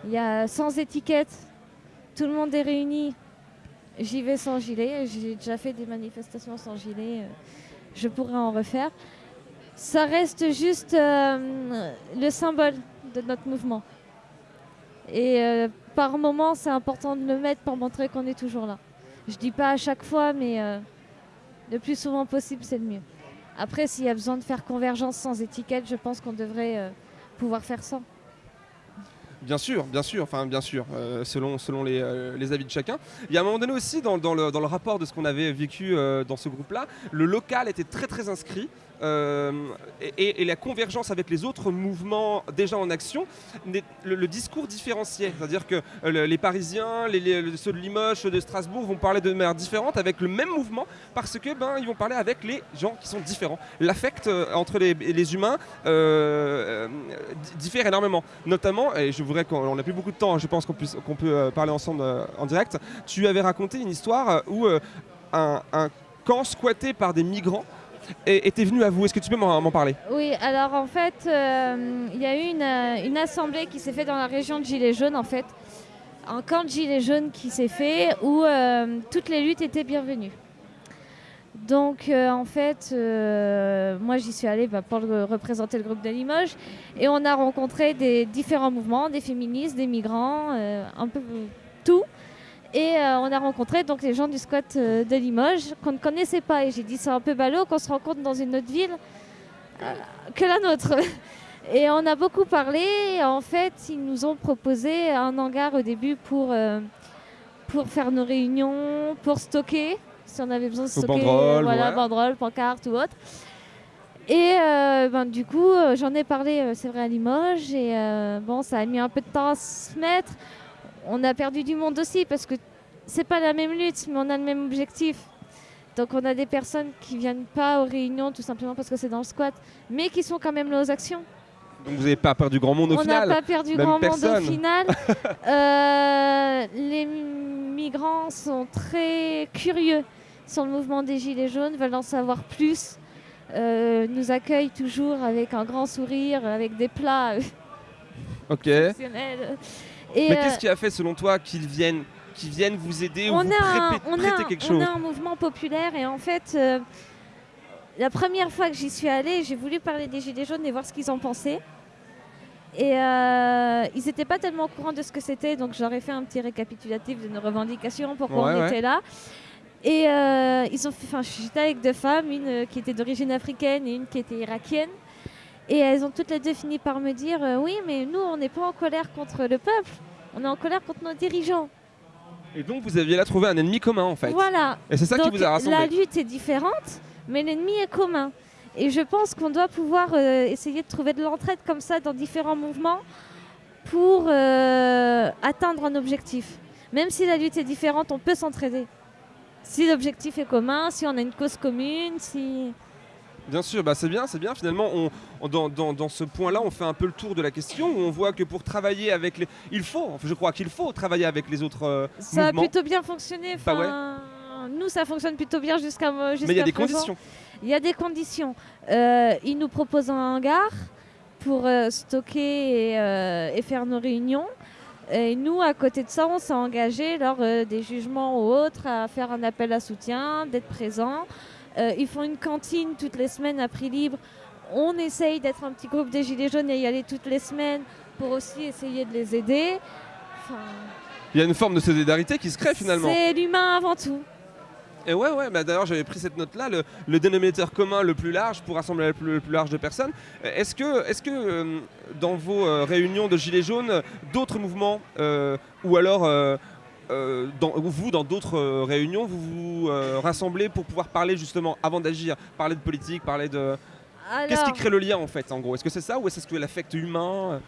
il y a sans étiquette, tout le monde est réuni, j'y vais sans gilet. J'ai déjà fait des manifestations sans gilet, euh, je pourrais en refaire. Ça reste juste le symbole de notre mouvement. Et par moment, c'est important de le mettre pour montrer qu'on est toujours là. Je dis pas à chaque fois, mais le plus souvent possible, c'est le mieux. Après, s'il y a besoin de faire convergence sans étiquette, je pense qu'on devrait euh, pouvoir faire ça. Bien sûr, bien sûr, enfin bien sûr, euh, selon, euh, les avis de chacun. Il y a un moment donné aussi, dans, le, rapport de ce qu'on avait vécu dans ce groupe-là, le local était très très inscrit. Euh, et, la convergence avec les autres mouvements déjà en action, le, discours différenciait. C'est-à-dire que euh, le- les Parisiens, ceux de Limoges, ceux de Strasbourg vont parler de manière différente avec le même mouvement parce que ben ils vont parler avec les gens qui sont différents. L'affect euh, entre les, humains di- diffère énormément. Notamment, et je voudrais qu'on n'a plus beaucoup de temps, hein, je pense qu'on qu'on peut parler ensemble en direct. Tu avais raconté une histoire où un, un camp squatté par des migrants était venu à vous. Est-ce que tu peux m'en parler? Oui, alors en fait, euh, il y a eu une, euh, une assemblée qui s'est faite dans la région de Gilets jaunes, en fait. Un camp de Gilets jaunes qui s'est fait où euh, toutes les luttes étaient bienvenues. Donc en fait, moi j'y suis allée bah, pour représenter le groupe de Limoges et on a rencontré des différents mouvements, des féministes, des migrants, un peu tout. Et euh, on a rencontré donc les gens du squat euh, de Limoges qu'on ne connaissait pas. Et j'ai dit c'est un peu ballot qu'on se rencontre dans une autre ville euh, que la nôtre. [LAUGHS] Et on a beaucoup parlé. Et en fait, ils nous ont proposé un hangar au début pour, pour faire nos réunions, pour stocker, si on avait besoin de stocker. banderoles, voilà, ouais. banderoles, pancartes ou autre. Et euh, ben, du coup, euh, j'en ai parlé, euh, c'est vrai, à Limoges. Et bon, ça a mis un peu de temps à se mettre. On a perdu du monde aussi parce que c'est pas la même lutte, mais on a le même objectif. Donc on a des personnes qui viennent pas aux réunions tout simplement parce que c'est dans le squat, mais qui sont quand même là aux actions. Donc vous n'avez pas perdu grand monde au on n'a final pas perdu même grand personne. monde au final. [LAUGHS] Euh, les migrants sont très curieux sur le mouvement des Gilets jaunes, veulent en savoir plus. euh, nous accueillent toujours avec un grand sourire, avec des plats euh, Ok. Et, Mais euh, qu'est-ce qui a fait selon toi qu'ils viennent, qu'ils viennent vous aider ou on vous a, un, on, a quelque on chose a un mouvement populaire et en fait, euh, la première fois que j'y suis allée, j'ai voulu parler des Gilets jaunes et voir ce qu'ils en pensaient. Et euh, ils n'étaient pas tellement au courant de ce que c'était, donc j'aurais fait un petit récapitulatif de nos revendications, pourquoi Ouais, on ouais. était là. Et euh, ils ont fait, enfin, j'étais avec deux femmes, une euh, qui était d'origine africaine et une qui était irakienne. Et elles ont toutes les deux fini par me dire euh, Oui, mais nous, on n'est pas en colère contre le peuple, on est en colère contre nos dirigeants. Et donc vous aviez là trouvé un ennemi commun en fait. Voilà. Et c'est ça qui vous a rassemblé. La lutte est différente, mais l'ennemi est commun. Et je pense qu'on doit pouvoir euh, essayer de trouver de l'entraide comme ça dans différents mouvements pour euh, atteindre un objectif. Même si la lutte est différente, on peut s'entraider. Si l'objectif est commun, si on a une cause commune, si... Bien sûr, bah c'est bien, c'est bien. Finalement, on, on- dans, dans- dans ce point-là, on fait un peu le tour de la question où on voit que pour travailler avec les, il faut, je crois qu'il faut travailler avec les autres euh, Ça a plutôt bien fonctionné. Bah ouais. Nous, ça fonctionne plutôt bien jusqu'à jusqu'à Mais il y a des présent. conditions. Il y a des conditions. Euh, ils nous proposent un hangar pour euh, stocker et, euh, et faire nos réunions. Et nous, à côté de ça, on s'est engagé lors euh, des jugements ou autres à faire un appel à soutien, d'être présent. Euh, ils font une cantine toutes les semaines à prix libre. On essaye d'être un petit groupe des Gilets jaunes et y aller toutes les semaines pour aussi essayer de les aider. Enfin, Il y a une forme de solidarité qui se crée finalement. c'est l'humain avant tout. Et ouais, ouais, bah d'ailleurs j'avais pris cette note-là, le, le dénominateur commun le plus large pour rassembler le plus, le plus large de personnes. Euh, Est-ce que, est que euh, dans vos euh, réunions de Gilets jaunes, d'autres mouvements, euh, ou alors euh, dans, vous, dans d'autres euh, réunions, vous vous euh, rassemblez pour pouvoir parler justement, avant d'agir, parler de politique, parler de... Qu'est-ce qui crée le lien en fait, en gros? Est-ce que c'est ça ou est-ce que l'affect humain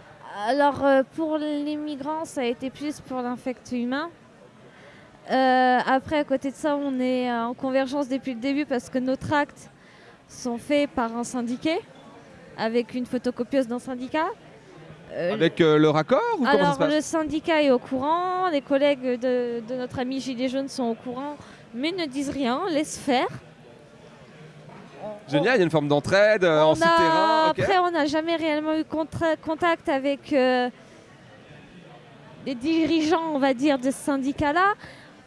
Alors, pour les migrants, ça a été plus pour l'infect humain. Après, à côté de ça, on est en convergence depuis le début parce que nos tracts sont faits par un syndiqué, avec une photocopieuse d'un syndicat. Euh, Avec euh, le raccord ou alors, le syndicat est au courant, les collègues de, de notre ami Gilet Jaune sont au courant, mais ne disent rien, laissent faire. Génial, il y a une forme d'entraide euh, en souterrain. Après, on n'a jamais réellement eu contact avec les dirigeants, on va dire, de ce syndicat-là.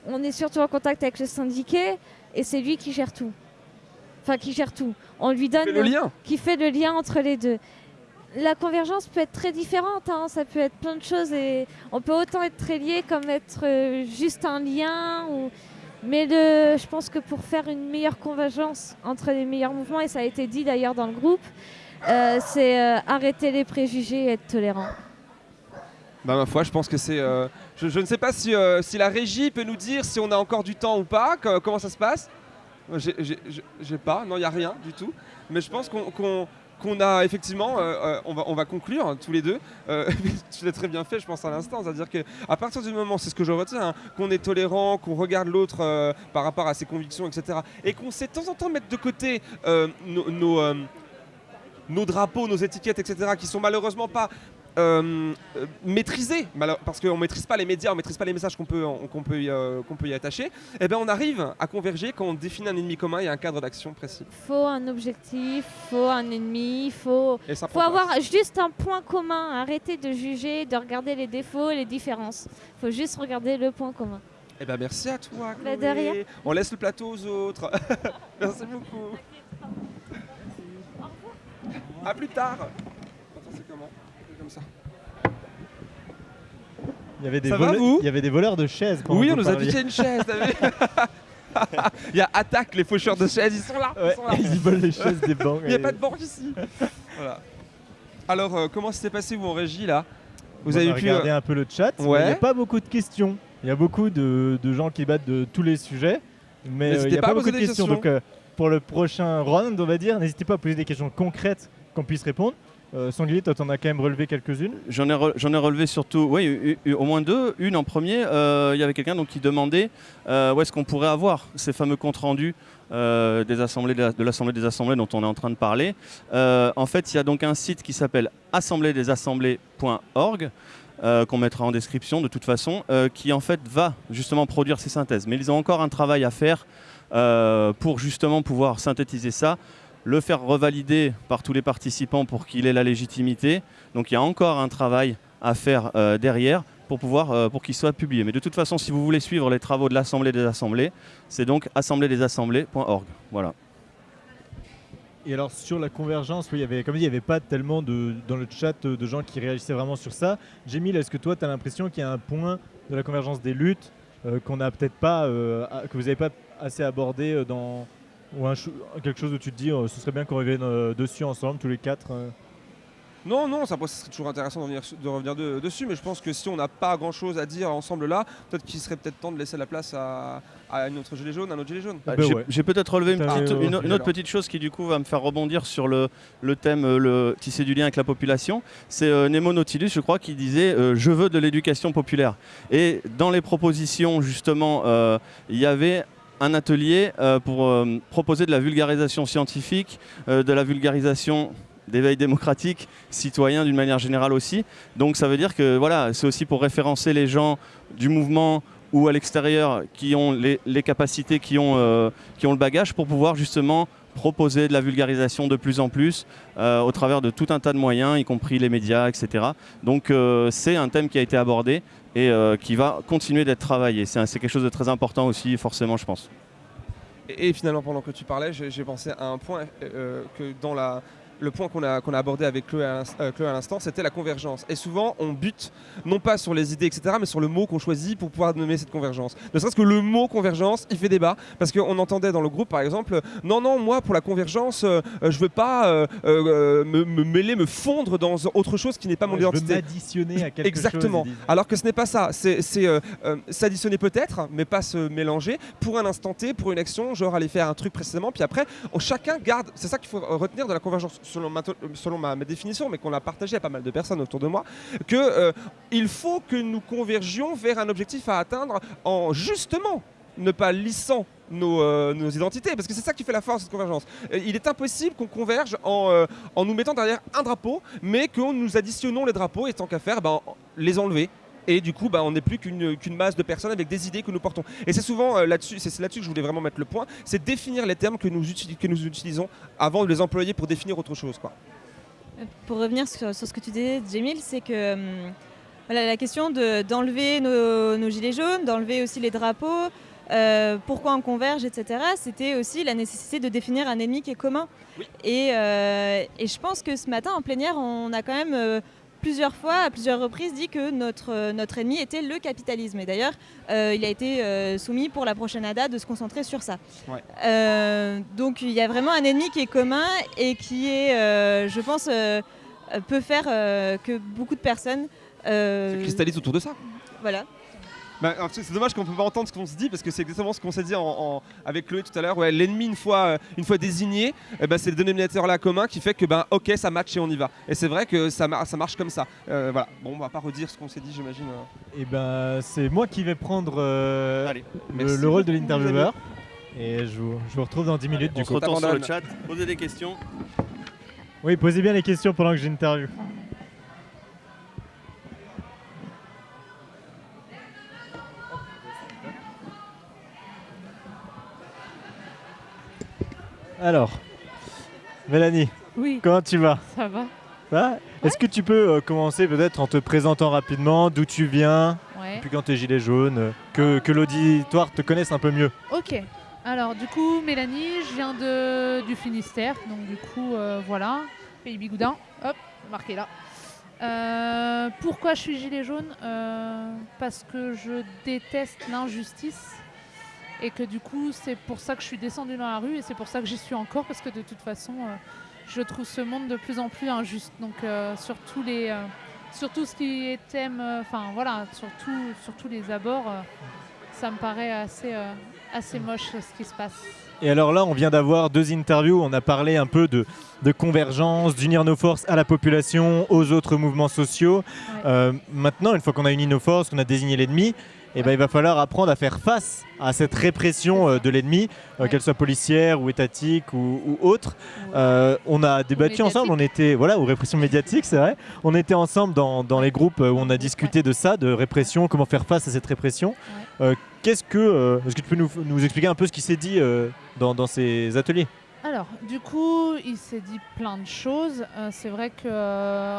On est surtout en contact avec le syndiqué et c'est lui qui gère tout. Enfin, qui gère tout. On lui donne Fait le lien. qui fait le lien entre les deux. La convergence peut être très différente, hein, ça peut être plein de choses et on peut autant être très lié comme être euh, juste un lien. Ou... Mais le, je pense que pour faire une meilleure convergence entre les meilleurs mouvements, et ça a été dit d'ailleurs dans le groupe, euh, c'est euh, arrêter les préjugés et être tolérant. Bah ma foi, je pense que c'est. je, ne sais pas si, si la régie peut nous dire si on a encore du temps ou pas. co- comment ça se passe j'ai- pas. Non, il n'y a rien du tout. Mais je pense qu'on- qu'on a effectivement. euh, euh, on, va, on va conclure hein, tous les deux. Euh, [LAUGHS] tu l'as très bien fait, je pense à l'instant. C'est-à-dire que à partir du moment, c'est ce que je retiens, hein, qu'on est tolérant, qu'on regarde l'autre par rapport à ses convictions, etc. Et qu'on sait de temps en temps mettre de côté nos. nos drapeaux, nos étiquettes, etc., qui sont malheureusement pas euh, euh, maîtrisés, malo- parce qu'on ne maîtrise pas les médias, on ne maîtrise pas les messages qu'on peut, qu'on peut, y, euh, qu'on peut y attacher, et bien on arrive à converger quand on définit un ennemi commun et un cadre d'action précis. faut un objectif, faut un ennemi, faut, Et ça faut avoir juste un point commun. Arrêter de juger, de regarder les défauts et les différences. faut juste regarder le point commun. Eh ben merci à toi, Bah, Chloé. de rien. On laisse le plateau aux autres. [LAUGHS] merci beaucoup. À plus tard. Attends, c'est comment C'est comme ça. Il y avait des, Ça va, voleurs- vous il y avait des voleurs de chaises. Oui, on nous a piqué une chaise, [LAUGHS] Il y a attaque les faucheurs de chaises, ils sont là. Ouais, Ils sont là. ils volent les chaises des banques. Il n'y a pas de banque ici. voilà. Alors, euh, comment ça s'est passé vous en régie là? Vous on avez pu. regardé euh, un peu le chat. Ouais. Il n'y a pas beaucoup de questions. Il y a beaucoup de, de gens qui battent de tous les sujets. Mais euh, il n'y a pas pas, beaucoup de questions. questions. Donc pour le prochain round, on va dire, n'hésitez pas à poser des questions concrètes qu'on puisse répondre. Euh, toi, t'en as quand même relevé quelques-unes. J'en ai, relevé surtout, oui, au moins deux. Une en premier, euh, il y avait quelqu'un qui demandait euh, où est-ce qu'on pourrait avoir ces fameux comptes rendus euh, des assemblées de la- de l'Assemblée des Assemblées dont on est en train de parler. En fait, il y a donc un site qui s'appelle assembléedesassemblées.org euh, qu'on mettra en description de toute façon, qui en fait va justement produire ces synthèses. Mais ils ont encore un travail à faire pour justement pouvoir synthétiser ça, le faire revalider par tous les participants pour qu'il ait la légitimité. Donc il y a encore un travail à faire euh, derrière pour pouvoir euh, pour qu'il soit publié. Mais de toute façon, si vous voulez suivre les travaux de l'Assemblée des Assemblées, c'est donc assembléedesassemblées.org. Voilà. Et alors sur la convergence, oui, il y avait, comme dit, il n'y avait pas tellement de, dans le chat euh, de gens qui réagissaient vraiment sur ça. Jamil, est-ce que toi, tu as l'impression qu'il y a un point de la convergence des luttes qu'on n'a peut-être pas, que vous n'avez pas assez abordé dans ou un quelque chose où tu te dis, euh, ce serait bien qu'on revienne euh, dessus ensemble, tous les quatre. euh. Non, non, ça, serait toujours intéressant de revenir, su- de revenir de- dessus, mais je pense que si on n'a pas grand chose à dire ensemble là, peut-être qu'il serait peut-être temps de laisser la place à, à une autre gilet jaune, un autre gilet jaune. Bah J'ai ouais. j'ai peut-être relevé une, petite- une, une autre petite chose qui du coup va me faire rebondir sur le, le thème, le tisser du lien avec la population. C'est euh, Nemo Nautilus, je crois, qui disait euh, Je veux de l'éducation populaire ». Et dans les propositions, justement, euh, il y avait un atelier euh, pour euh, proposer de la vulgarisation scientifique, euh, de la vulgarisation d'éveil démocratique, citoyen d'une manière générale aussi. Donc ça veut dire que voilà, c'est aussi pour référencer les gens du mouvement ou à l'extérieur qui ont les, capacités, qui ont, qui ont le bagage pour pouvoir justement proposer de la vulgarisation de plus en plus au travers de tout un tas de moyens, y compris les médias, etc. Donc c'est un thème qui a été abordé et euh, qui va continuer d'être travaillé. C'est quelque chose de très important aussi, forcément, je pense. Et, finalement, pendant que tu parlais, j'ai j'ai pensé à un point euh, que dans la, le point qu'on a, qu'on a abordé avec Chloé à l'ins- euh, Chloé à l'instant, c'était la convergence. Et souvent, on bute non pas sur les idées, etc., mais sur le mot qu'on choisit pour pouvoir nommer cette convergence. Ne serait-ce que le mot convergence, il fait débat. Parce qu'on entendait dans le groupe, par exemple, non, non, moi, pour la convergence, euh, euh, je veux pas euh, euh, me, me mêler, me fondre dans autre chose qui n'est pas mon Ouais, je veux identité. m'additionner à quelque Exactement. chose. Alors que ce n'est pas ça. C'est s'additionner peut-être, mais pas se mélanger pour un instant T, pour une action, genre aller faire un truc précédemment, puis après, on- chacun garde. C'est ça qu'il faut retenir de la convergence, selon ma, définition, mais qu'on a partagé à pas mal de personnes autour de moi, que euh, faut que nous convergions vers un objectif à atteindre en justement ne pas lissant nos, euh, identités, parce que c'est ça qui fait la force de cette convergence. Euh, Il est impossible qu'on converge en, en nous mettant derrière un drapeau, mais que nous additionnons les drapeaux et tant qu'à faire, ben, les enlever. Et du coup, bah, on n'est plus qu'une masse de personnes avec des idées que nous portons. Et c'est souvent euh, là-dessus, c'est là-dessus que je voulais vraiment mettre le point, c'est définir les termes que nous, uti- que nous utilisons avant de les employer pour définir autre chose. Quoi. Pour revenir sur, sur ce que tu disais, Jamil, c'est que hum, voilà, la question de- d'enlever nos, nos gilets jaunes, d'enlever aussi les drapeaux, euh, pourquoi on converge, etc., c'était aussi la nécessité de définir un ennemi qui est commun. Oui. Et, euh, et je pense que ce matin, en plénière, on a quand même euh, plusieurs fois, à plusieurs reprises, dit que notre, euh, notre ennemi était le capitalisme. Et d'ailleurs, euh, il a été euh, soumis pour la prochaine ADA de se concentrer sur ça. Ouais. Euh, donc il y a vraiment un ennemi qui est commun et qui est, je pense, peut faire que beaucoup de personnes. Se cristallise autour de ça. voilà. Bah, c'est c'est dommage qu'on peut pas entendre ce qu'on se dit parce que c'est exactement ce qu'on s'est dit en- en- avec Chloé tout à l'heure. Ouais, L'ennemi une fois, euh, une fois désigné, eh ben, c'est le dénominateur là commun qui fait que ben ok ça match et on y va. Et c'est vrai que ça, mar- ça marche comme ça. Euh, voilà. Bon, on va pas redire ce qu'on s'est dit, j'imagine. euh. Et ben, c'est moi qui vais prendre euh, Allez, le, rôle de l'intervieweur. Et je vous, je vous retrouve dans 10 minutes on du se coup. retourne sur le chat, posez des questions. Oui, posez bien les questions pendant que j'interview. Alors, Mélanie, Oui, comment tu vas? Ça va. Est-ce que tu peux euh, commencer peut-être en te présentant rapidement d'où tu viens, Ouais. depuis quand t'es gilet jaune, euh, que, que l'auditoire te connaisse un peu mieux Ok. Alors, du coup, Mélanie, je viens de, du Finistère. Donc, du coup, euh, voilà. Pays Bigoudin. Hop, marqué là. Pourquoi je suis gilet jaune? Parce que je déteste l'injustice. Et que du coup, c'est pour ça que je suis descendue dans la rue. Et c'est pour ça que j'y suis encore. Parce que de toute façon, euh, je trouve ce monde de plus en plus injuste. Donc, euh, sur tous les. euh, sur tout ce qui est thème, euh, enfin voilà, sur, tout- sur tous les abords, euh, ça me paraît assez, assez moche ce qui se passe. Et alors là, on vient d'avoir deux interviews. On a parlé un peu de, de convergence, d'unir nos forces à la population, aux autres mouvements sociaux. Ouais. Maintenant, une fois qu'on a uni nos forces, qu'on a désigné l'ennemi, eh ben, il va falloir apprendre à faire face à cette répression euh, de l'ennemi, euh, Ouais. qu'elle soit policière ou étatique ou, ou autre. Euh, on a débattu ensemble, on était voilà, ou répression médiatique, c'est vrai. On était ensemble dans, dans les groupes où on a discuté de ça, de répression, comment faire face à cette répression. Euh, Qu'est-ce que, euh, est-ce que tu peux nous, nous expliquer un peu ce qui s'est dit dans, dans ces ateliers? Alors, du coup, il s'est dit plein de choses. Euh, c'est vrai que euh,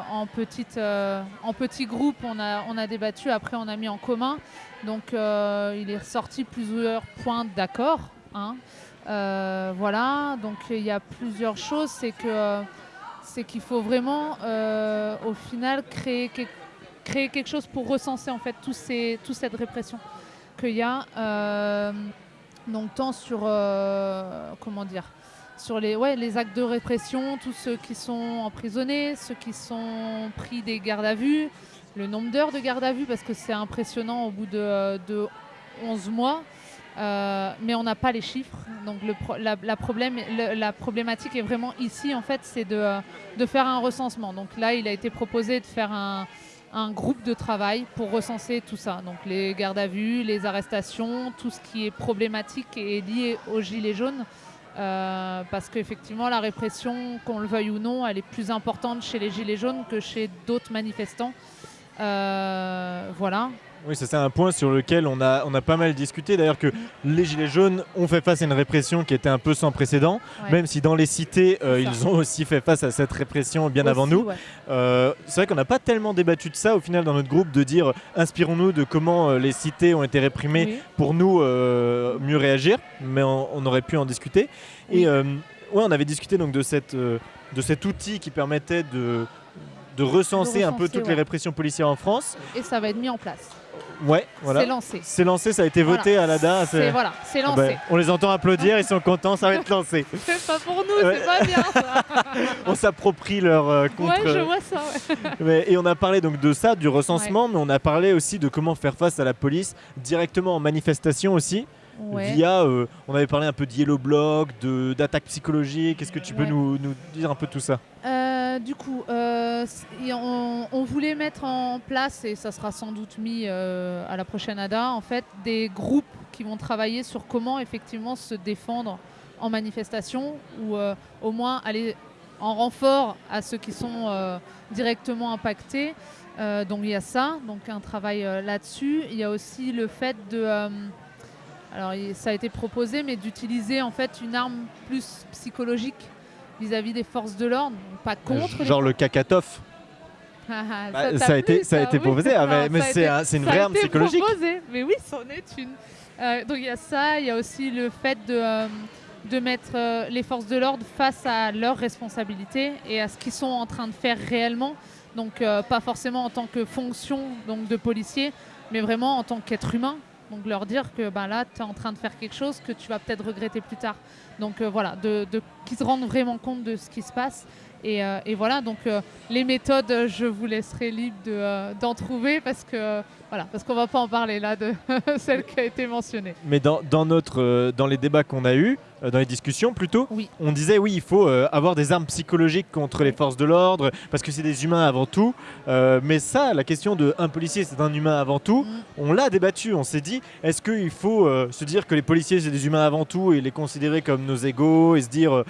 euh, petit groupe, on a, on a débattu, après on a mis en commun. Donc, il est ressorti plusieurs points d'accord. hein. Voilà, donc il y a plusieurs choses. C'est qu'il faut vraiment, au final, créer, quel- créer quelque chose pour recenser en fait toute cette répression qu'il y a. donc tant sur comment dire sur les, ouais, les actes de répression, tous ceux qui sont emprisonnés, ceux qui sont pris des gardes à vue, le nombre d'heures de garde à vue, parce que c'est impressionnant au bout de, de 11 mois. Euh, mais on n'a pas les chiffres. Donc la, problématique est vraiment ici, en fait, c'est de, de faire un recensement. Donc là, il a été proposé de faire un, un groupe de travail pour recenser tout ça. Donc les gardes à vue, les arrestations, tout ce qui est problématique et lié aux gilets jaunes. Euh, parce qu'effectivement, la répression, qu'on le veuille ou non, elle est plus importante chez les gilets jaunes que chez d'autres manifestants. Euh, voilà. Oui, ça, c'est un point sur lequel on a, on a pas mal discuté. D'ailleurs, que les Gilets jaunes ont fait face à une répression qui était un peu sans précédent, Ouais. même si dans les cités, euh, ils ont aussi fait face à cette répression bien avant nous. ouais. Euh, c'est vrai qu'on n'a pas tellement débattu de ça au final dans notre groupe, de dire inspirons-nous de comment euh, les cités ont été réprimées Oui. pour nous mieux réagir, mais on, on aurait pu en discuter. Oui. Et ouais, on avait discuté donc de, cette, de cet outil qui permettait de, de recenser un peu toutes ouais. les répressions policières en France. Et ça va être mis en place. Ouais, voilà. C'est lancé. C'est lancé, ça a été voté Voilà. à l'ADA. C'est voilà, c'est Ah lancé. ben, on les entend applaudir, ils sont contents, ça va être lancé. [LAUGHS] C'est pas pour nous, Ouais. c'est pas bien ça. [LAUGHS] On s'approprie leur euh, contre. Ouais, je vois ça. ouais. Mais- et on a parlé donc de ça, du recensement, mais on a parlé aussi de comment faire face à la police directement en manifestation aussi. Ouais. Via, euh, on avait parlé un peu de yellow block, de d'attaque psychologique. Est-ce que tu peux Ouais. nous, nous dire un peu tout ça? Euh, du coup, euh, on, voulait mettre en place, et ça sera sans doute mis euh, à la prochaine ADA, en fait, des groupes qui vont travailler sur comment effectivement se défendre en manifestation ou euh, au moins aller en renfort à ceux qui sont directement impactés. Donc il y a ça, donc un travail là-dessus. Il y a aussi le fait de, alors ça a été proposé, mais d'utiliser en fait une arme plus psychologique vis-à-vis des forces de l'ordre, pas contre. les Genre le kakatoff. ah, ah, Bah, ça a été- ça a été oui. proposé, ah, mais- c'est un- une vraie arme psychologique. proposé, mais oui, c'en est une. Euh, donc il y a ça, il y a aussi le fait de, euh, de mettre euh, les forces de l'ordre face à leurs responsabilités et à ce qu'ils sont en train de faire réellement. Donc euh, pas forcément en tant que fonction donc, de policier, mais vraiment en tant qu'être humain. Donc leur dire que ben, là, tu es en train de faire quelque chose que tu vas peut-être regretter plus tard. Donc euh, voilà, de, qu'ils se rendent vraiment compte de ce qui se passe. Et, euh, voilà, donc euh, les méthodes, je vous laisserai libre de, d'en trouver parce que voilà, parce qu'on va pas en parler là de [LAUGHS] celle qui a été mentionnée. Mais dans, dans notre, dans les débats qu'on a eus, euh, dans les discussions plutôt, Oui. on disait oui, il faut euh, avoir des armes psychologiques contre les forces de l'ordre, parce que c'est des humains avant tout. Euh, mais ça, la question de un policier, c'est un humain avant tout, Mm. on l'a débattu. On s'est dit, est-ce qu'il faut se dire que les policiers, c'est des humains avant tout et les considérer comme nos égaux et se dire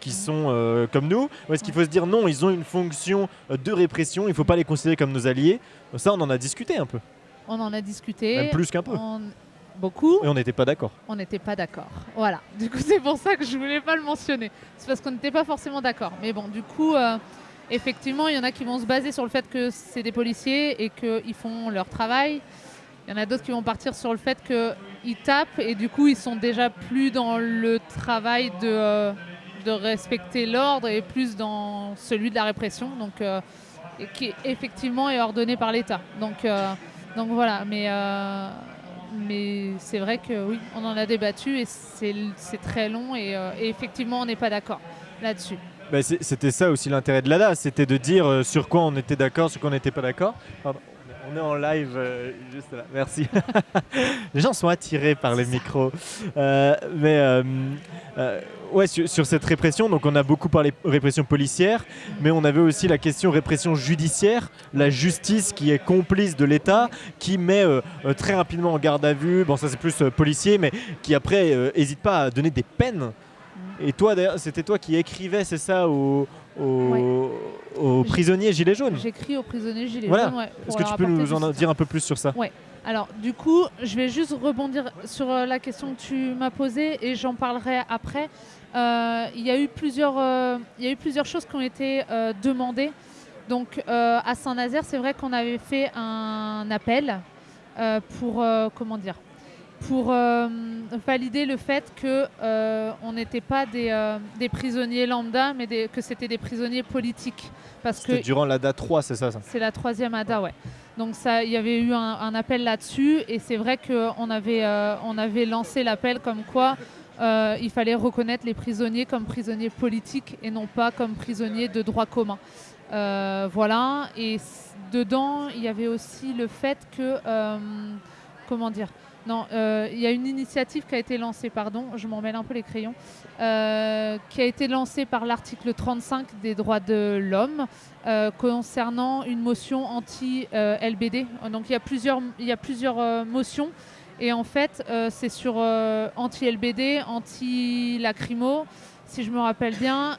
qu'ils sont comme nous? Ou est-ce qu'il faut se dire non, ils ont une fonction de répression, il ne faut pas les considérer comme nos alliés? Ça, on en a discuté un peu, On en a discuté. même plus qu'un peu. on- Beaucoup. Et on n'était pas d'accord. on n'était pas d'accord. Voilà. Du coup, c'est pour ça que je voulais pas le mentionner. C'est parce qu'on n'était pas forcément d'accord. Mais bon, du coup, euh, effectivement, il y en a qui vont se baser sur le fait que c'est des policiers et qu'ils font leur travail. Il y en a d'autres qui vont partir sur le fait qu'ils tapent et du coup, ils sont déjà plus dans le travail de, euh, de respecter l'ordre et plus dans celui de la répression. Donc, euh, et qui effectivement est ordonné par l'État. Donc, donc voilà. Mais mais c'est vrai que oui, on en a débattu et c'est très long et, euh, et effectivement, on n'est pas d'accord là-dessus. Bah, c'était ça aussi l'intérêt de l'ADA, c'était de dire euh, sur quoi on était d'accord, sur quoi on n'était pas d'accord. On est en live euh, juste là, merci. [LAUGHS] les gens sont attirés par les micros. Euh, mais euh, ouais, sur, sur cette répression, donc on a beaucoup parlé répression policière, mais on avait aussi la question répression judiciaire, la justice qui est complice de l'État, qui met très rapidement en garde à vue, bon ça c'est plus policier, mais qui après n'hésite pas à donner des peines. Et toi, d'ailleurs, c'était toi qui écrivais, c'est ça, aux, prisonniers gilets jaunes J'écris aux prisonniers gilets Voilà. jaunes. ouais, Est-ce que tu peux nous en dire un peu plus sur ça? Alors, du coup, je vais juste rebondir sur euh, la question que tu m'as posée et j'en parlerai après. Euh, Il y, a eu plusieurs, euh, il y a eu plusieurs choses qui ont été euh, demandées. Donc, à Saint-Nazaire, c'est vrai qu'on avait fait un appel pour, comment dire, pour euh, valider le fait que euh, n'était pas des, euh, des prisonniers lambda, mais des- que c'était des prisonniers politiques. Parce que C'était durant l'ADA 3, c'est ça, ça c'est la troisième ADA, ouais. Donc il y avait eu un, un appel là-dessus et c'est vrai qu'on avait, on avait lancé l'appel comme quoi euh, il fallait reconnaître les prisonniers comme prisonniers politiques et non pas comme prisonniers de droit commun. Euh, voilà. Et dedans, il y avait aussi le fait que, euh, comment dire, Non, euh, il y a une initiative qui a été lancée, pardon, je m'en mêle un peu les crayons, euh, qui a été lancée par l'article 35 des droits de l'homme euh, concernant une motion anti-LBD. Donc il y a plusieurs, y a plusieurs motions. Et en fait, c'est sur anti-LBD, anti-lacrymo, si je me rappelle bien.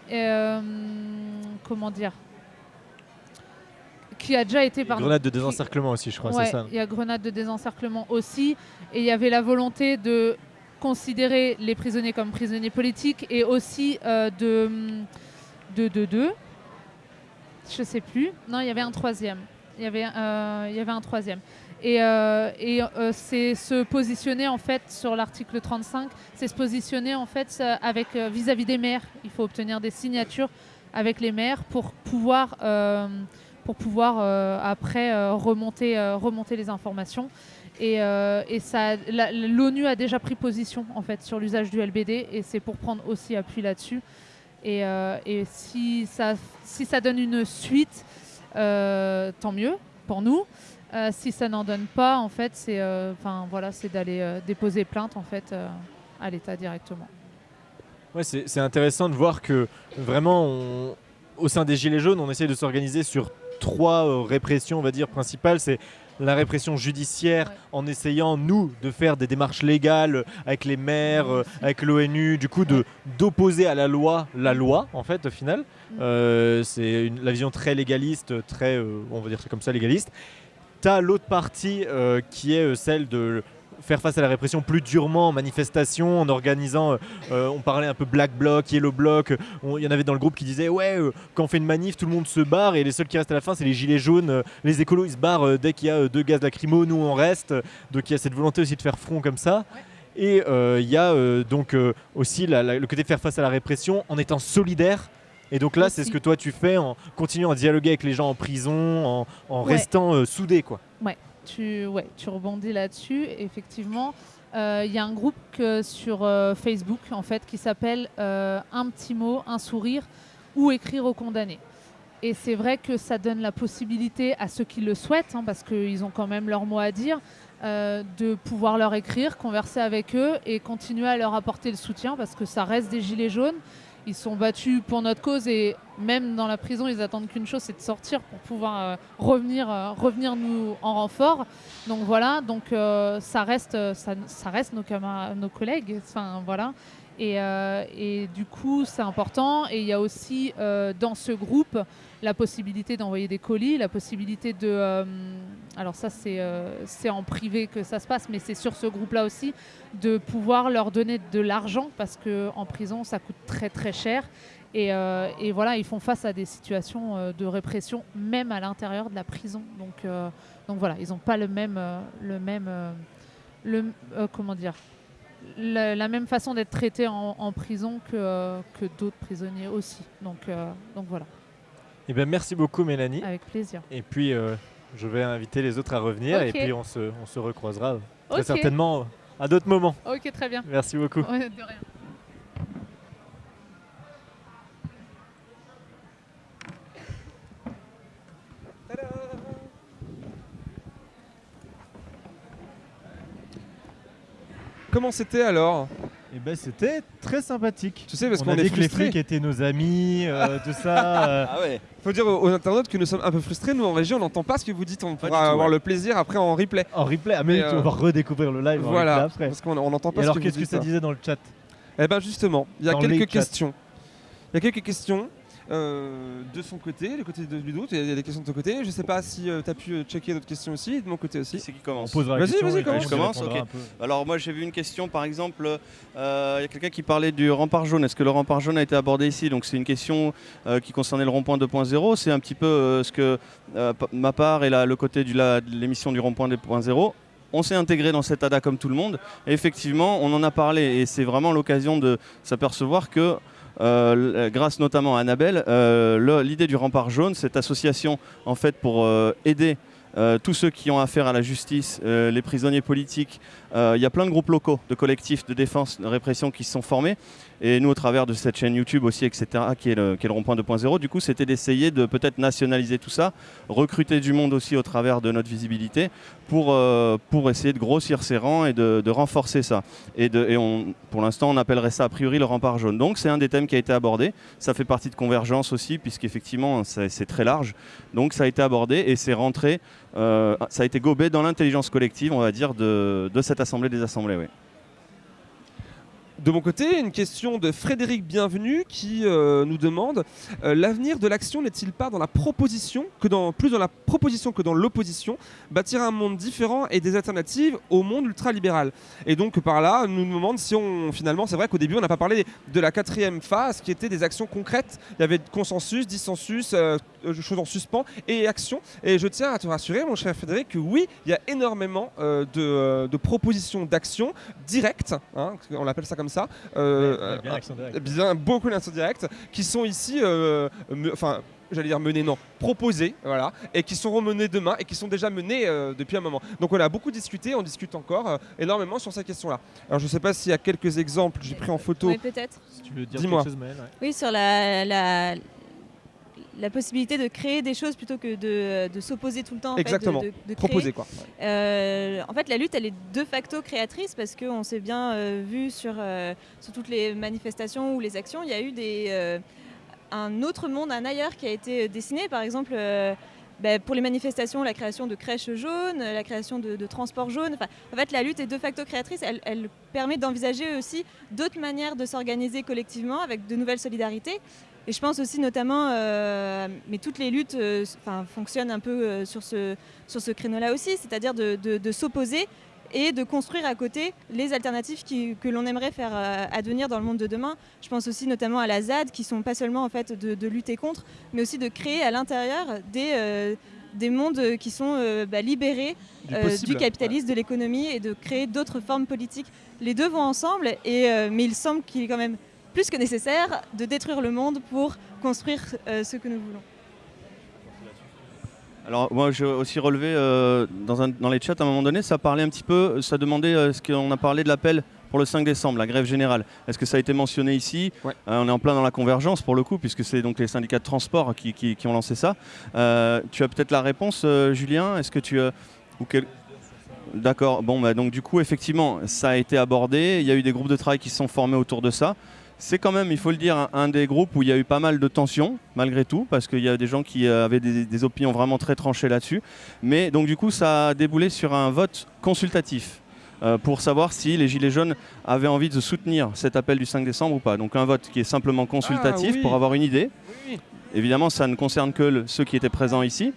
comment dire Qui a déjà été... pardon, Grenade de qui- désencerclement aussi, je crois, Ouais, c'est ça. Il y a grenade de désencerclement aussi. Et il y avait la volonté de considérer les prisonniers comme prisonniers politiques et aussi euh, de, de, de, de. Je sais plus. Non, il y avait un troisième. Il y avait, euh, il y avait un troisième. Et, euh, et c'est se positionner en fait sur l'article 35, c'est se positionner en fait avec vis-à-vis des maires. Il faut obtenir des signatures avec les maires pour pouvoir pour pouvoir euh, après euh, remonter, euh, remonter les informations. Et, et ça, l'ONU a déjà pris position en fait sur l'usage du LBD et c'est pour prendre aussi appui là-dessus. Et, et si, ça, si ça donne une suite, tant mieux pour nous. Si ça n'en donne pas, en fait, c'est euh, voilà, d'aller déposer plainte en fait à l'État directement. Ouais, c'est intéressant de voir que vraiment, au sein des Gilets jaunes, on essaie de s'organiser sur trois euh, répressions, on va dire, principales. C'est la répression judiciaire Ouais. en essayant, nous, de faire des démarches légales avec les maires, euh, avec l'ONU, du coup, de d'opposer à la loi la loi, en fait, au final. Mm. Euh, c'est une- la vision très légaliste, très, euh, on va dire ça comme ça, légaliste. T'as l'autre partie qui est celle de faire face à la répression plus durement en manifestation, en organisant, euh, euh, on parlait un peu Black Bloc, Yellow Bloc, il y en avait dans le groupe qui disaient ouais, euh, quand on fait une manif, tout le monde se barre et les seuls qui restent à la fin, c'est les gilets jaunes, euh, les écolos, ils se barrent dès qu'il y a deux gaz lacrymo, nous on reste, donc il y a cette volonté aussi de faire front comme ça. Et il y a donc aussi la- la- le côté de faire face à la répression en étant solidaire. Et donc là, c'est ce que toi tu fais en continuant à dialoguer avec les gens en prison, en, en Ouais. restant soudé quoi. Tu, ouais, tu rebondis là-dessus. Effectivement, Euh, il y a un groupe sur euh, Facebook en fait qui s'appelle euh, Un petit mot, un sourire ou écrire aux condamnés. Et c'est vrai que ça donne la possibilité à ceux qui le souhaitent, hein, parce qu'ils ont quand même leur mot à dire, de pouvoir leur écrire, converser avec eux et continuer à leur apporter le soutien, parce que ça reste des gilets jaunes. Ils sont battus pour notre cause et même dans la prison, ils attendent qu'une chose, c'est de sortir pour pouvoir euh, revenir, euh, revenir nous en renfort. Donc voilà, donc euh, ça reste, ça, ça reste nos nos collègues. Enfin voilà. Et, du coup, c'est important. Et il y a aussi dans ce groupe la possibilité d'envoyer des colis, la possibilité de. euh, alors ça, c'est euh, c'est en privé que ça se passe, mais c'est sur ce groupe-là aussi de pouvoir leur donner de l'argent parce que en prison, ça coûte très très cher. Et, euh, et voilà, ils font face à des situations de répression, même à l'intérieur de la prison. Donc, donc voilà, ils n'ont pas le même, le même, le, comment dire, la, même façon d'être traités en, en prison que, que d'autres prisonniers aussi. Donc, donc voilà, Et ben merci beaucoup Mélanie. avec plaisir. Et puis euh, je vais inviter les autres à revenir et puis on se, on se recroisera très certainement à d'autres moments. Ok, très bien. Merci beaucoup. Ouais, de rien. Comment c'était alors? Et ben c'était très sympathique. Tu sais, parce on qu'on a est que les flics étaient nos amis, euh, [LAUGHS] tout ça. euh, Ah ouais. Faut dire aux, aux internautes que nous sommes un peu frustrés. Nous en région, on n'entend pas ce que vous dites. On Pas pourra avoir ouais. le plaisir après en replay. en replay. Ah mais Et, on euh, va redécouvrir le live en Voilà, replay après. parce qu'on on n'entend Et pas alors ce que qu'est-ce que ça disait dans le chat? Eh ben justement, il y a Dans quelques questions. Il y a quelques questions euh, de son côté, le côté de Ludo. Il y a des questions de ton côté. Je sais pas si tu as pu euh, checker d'autres questions aussi, de mon côté aussi. c'est qui On commence posera la Vas-y, question vas-y, commence. Je. Alors moi j'ai vu une question par exemple, euh, il y a quelqu'un qui parlait du rempart jaune. Est-ce que le rempart jaune a été abordé ici? Donc c'est une question euh, qui concernait le rond-point 2.0. C'est un petit peu euh, ce que euh, ma part et la- le côté du- la- de l'émission du rond-point 2.0. On s'est intégré dans cette ADA comme tout le monde. Et effectivement, on en a parlé et c'est vraiment l'occasion de s'apercevoir que euh, l- grâce notamment à Annabelle, euh, l'idée du rempart jaune, cette association en fait pour euh, aider euh, tous ceux qui ont affaire à la justice, euh, les prisonniers politiques. Euh, Il y a plein de groupes locaux, de collectifs de défense, de répression qui se sont formés. Et nous, au travers de cette chaîne YouTube aussi, etc., qui est le, qui rond-point 2.0, du coup, c'était d'essayer de peut-être nationaliser tout ça, recruter du monde aussi au travers de notre visibilité pour, euh, pour essayer de grossir ces rangs et de, renforcer ça. Et, pour l'instant, on appellerait ça a priori le rempart jaune. Donc, c'est un des thèmes qui a été abordé. Ça fait partie de Convergence aussi, puisqu'effectivement, c'est très large. Donc, ça a été abordé et c'est rentré, euh, ça a été gobé dans l'intelligence collective, on va dire, de, de cette Assemblée des Assemblées. oui. De mon côté, une question de Frédéric Bienvenu qui euh, nous demande euh, l'avenir de l'action n'est-il pas dans la proposition que dans plus dans la proposition que dans l'opposition bâtir un monde différent et des alternatives au monde ultralibéral? Et donc par là nous demande si on finalement c'est vrai qu'au début on n'a pas parlé de la quatrième phase qui était des actions concrètes. Il y avait consensus dissensus euh, choses en suspens et action et je tiens à te rassurer mon cher Frédéric que oui il y a énormément de, propositions d'actions directes hein, on l'appelle ça comme ça euh, Bien l'action directe. bien beaucoup d'actions directes qui sont ici, euh, enfin, j'allais dire menées, non, proposées, voilà, et qui seront menées demain et qui sont déjà menées euh, depuis un moment. Donc on a beaucoup discuté, on discute encore euh, énormément sur ces questions-là. Alors je sais pas s'il y a quelques exemples, j'ai pris en photo. Oui, peut-être. Si tu veux dire Dis-moi. quelque chose, Maëlle, ouais. Oui, sur la, la, la possibilité de créer des choses plutôt que de, de s'opposer tout le temps. en fait, de- Exactement. de- de créer. Proposées quoi. Euh, en fait, la lutte, elle est de facto créatrice parce qu'on s'est bien euh, vu sur, euh, sur toutes les manifestations ou les actions. Il y a eu des, un autre monde, un ailleurs qui a été dessiné. Par exemple, ben, pour les manifestations, la création de crèches jaunes, la création de, de transports jaunes. Enfin, en fait, la lutte est de facto créatrice. Elle, elle permet d'envisager aussi d'autres manières de s'organiser collectivement avec de nouvelles solidarités. Et je pense aussi notamment, euh, mais toutes les luttes euh, fonctionnent un peu euh, sur ce, sur ce créneau-là aussi, c'est-à-dire de, de- de s'opposer et de construire à côté les alternatives qui- que l'on aimerait faire advenir dans le monde de demain. Je pense aussi notamment à la ZAD, qui sont pas seulement en fait de, de lutter contre, mais aussi de créer à l'intérieur des, des mondes qui sont euh, bah, libérés Du euh, capitalisme, de l'économie et de créer d'autres formes politiques. Les deux vont ensemble, et, euh, mais il semble qu'il est quand même plus que nécessaire de détruire le monde pour construire euh, ce que nous voulons. Alors moi j'ai aussi relevé euh, dans, un- dans les chats à un moment donné, ça parlait un petit peu, ça demandait euh, ce qu'on a parlé de l'appel pour le 5 décembre, la grève générale. Est-ce que ça a été mentionné ici? Ouais. Euh, On est en plein dans la convergence pour le coup, puisque c'est donc les syndicats de transport qui, qui- qui ont lancé ça. Euh, tu as peut-être la réponse, euh, Julien? Est-ce que tu ou quel- D'accord, bon bah donc du coup effectivement ça a été abordé, il y a eu des groupes de travail qui se sont formés autour de ça. C'est quand même, il faut le dire, un, des groupes où il y a eu pas mal de tensions, malgré tout, parce qu'il y a des gens qui euh, avaient des, des opinions vraiment très tranchées là-dessus. Mais donc du coup, ça a déboulé sur un vote consultatif euh, pour savoir si les Gilets jaunes avaient envie de soutenir cet appel du 5 décembre ou pas. Donc un vote qui est simplement consultatif Ah oui. pour avoir une idée. Oui. Évidemment, ça ne concerne que le- ceux qui étaient présents ici.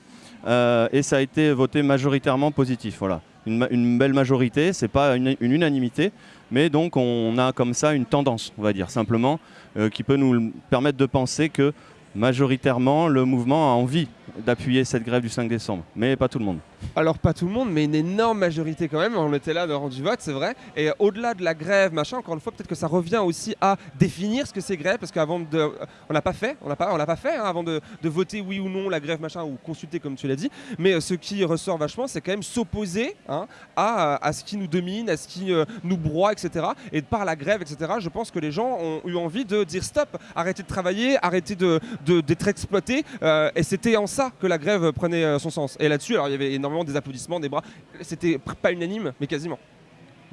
Euh, et ça a été voté majoritairement positif. Voilà. Une, belle majorité, c'est pas une, une unanimité, mais donc on a comme ça une tendance, on va dire, simplement, euh, qui peut nous permettre de penser que majoritairement le mouvement a envie d'appuyer cette grève du 5 décembre, mais pas tout le monde. Alors pas tout le monde, mais une énorme majorité quand même. On était là lors du vote, c'est vrai. Et au-delà de la grève, machin, encore une fois, peut-être que ça revient aussi à définir ce que c'est grève, parce qu'avant de, on l'a pas fait, on l'a pas, on l'a pas fait hein, avant de, de voter oui ou non la grève, machin, ou consulter comme tu l'as dit. Mais euh, ce qui ressort vachement, c'est quand même s'opposer hein, à, à ce qui nous domine, à ce qui euh, nous broie, etc. Et par la grève, etc. Je pense que les gens ont eu envie de dire stop, arrêtez de travailler, arrêtez de d'être exploités. euh, et c'était en ça que la grève prenait euh, son sens. Et là-dessus, alors il y avait énormément des applaudissements, des bras. C'était pas unanime, mais quasiment.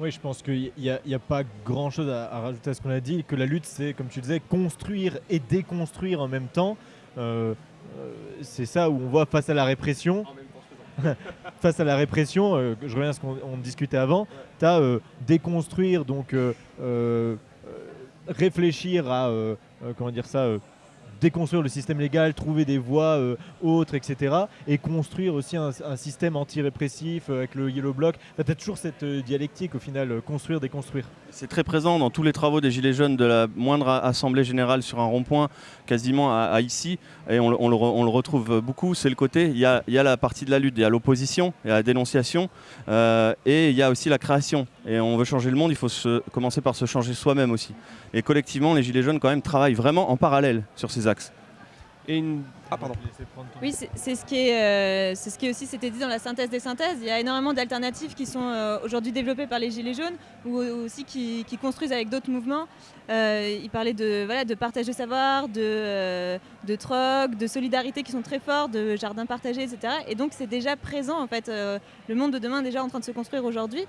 Oui, je pense qu'il n'y a, pas grand chose à, à rajouter à ce qu'on a dit, que la lutte, c'est, comme tu disais, construire et déconstruire en même temps. Euh, euh, c'est ça où on voit face à la répression, [LAUGHS] face à la répression, euh, je reviens à ce qu'on on discutait avant, tu as déconstruire, donc réfléchir à, comment dire ça, déconstruire le système légal, trouver des voies euh, autres, etc. Et construire aussi un, système anti-répressif euh, avec le Yellow Block. tu as toujours cette euh, dialectique au final, construire, déconstruire. C'est très présent dans tous les travaux des Gilets jaunes, de la moindre assemblée générale sur un rond-point, quasiment à, ici, et on, le- retrouve beaucoup. C'est le côté, il y a, la partie de la lutte, il y a l'opposition, il y a la dénonciation, et il y a aussi la création. Et on veut changer le monde, il faut se- commencer par se changer soi-même aussi. Et collectivement, les Gilets jaunes quand même travaillent vraiment en parallèle sur ces axes. Et une... Ah pardon. Oui, c'est ce, qui est, euh, c'est ce qui aussi s'était dit dans la synthèse des synthèses. Il y a énormément d'alternatives qui sont euh, aujourd'hui développées par les Gilets jaunes ou ou aussi qui, qui construisent avec d'autres mouvements. Euh, il parlait de, voilà, de partage de savoir, de, euh, de troc, de solidarité qui sont très forts, de jardins partagés, etc. Et donc c'est déjà présent en fait. euh, le monde de demain est déjà en train de se construire aujourd'hui.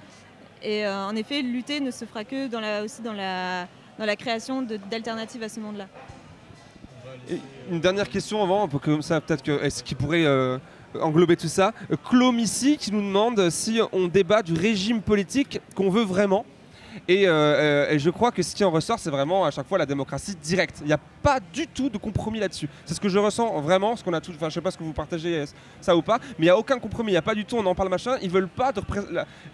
Et euh, en effet, lutter ne se fera que dans la, aussi dans la, dans la création d'alternatives à ce monde-là. Une dernière question avant, peut-être que est-ce qui pourrait euh, englober tout ça? Euh, Claude ici qui nous demande si on débat du régime politique qu'on veut vraiment. Et, euh, euh, et je crois que ce qui en ressort, c'est vraiment à chaque fois la démocratie directe. Il n'y a pas du tout de compromis là-dessus. C'est ce que je ressens vraiment, ce qu'on a tout. Enfin, je sais pas ce que vous partagez euh, ça ou pas, mais il n'y a aucun compromis. Il n'y a pas du tout. On en parle machin. Ils veulent pas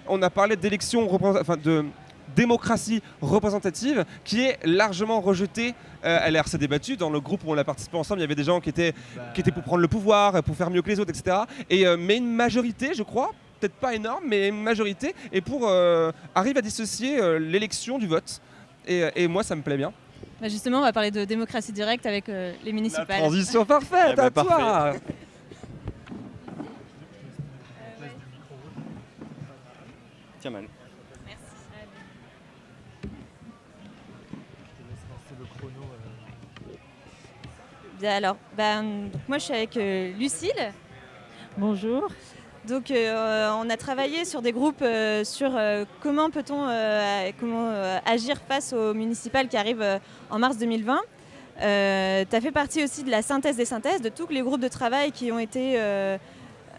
On a parlé d'élections, enfin de démocratie représentative qui est largement rejetée. Euh, elle s'est débattue dans le groupe où on a participé ensemble. Il y avait des gens qui étaient, qui étaient pour prendre le pouvoir, pour faire mieux que les autres, etc. Et, mais une majorité, je crois, peut-être pas énorme, mais une majorité, et pour euh, arrive à dissocier euh, l'élection du vote. Et, et moi, ça me plaît bien. Bah, justement, on va parler de démocratie directe avec euh, les municipales. Transition parfaite, Eh ben, à toi parfait. Tiens mal. Bien, alors, ben, donc moi je suis avec euh, Lucille. Bonjour. Donc euh, on a travaillé sur des groupes euh, sur euh, comment peut-on agir face aux municipales qui arrivent en mars 2020. tu as fait partie aussi de la synthèse des synthèses, de tous les groupes de travail qui ont été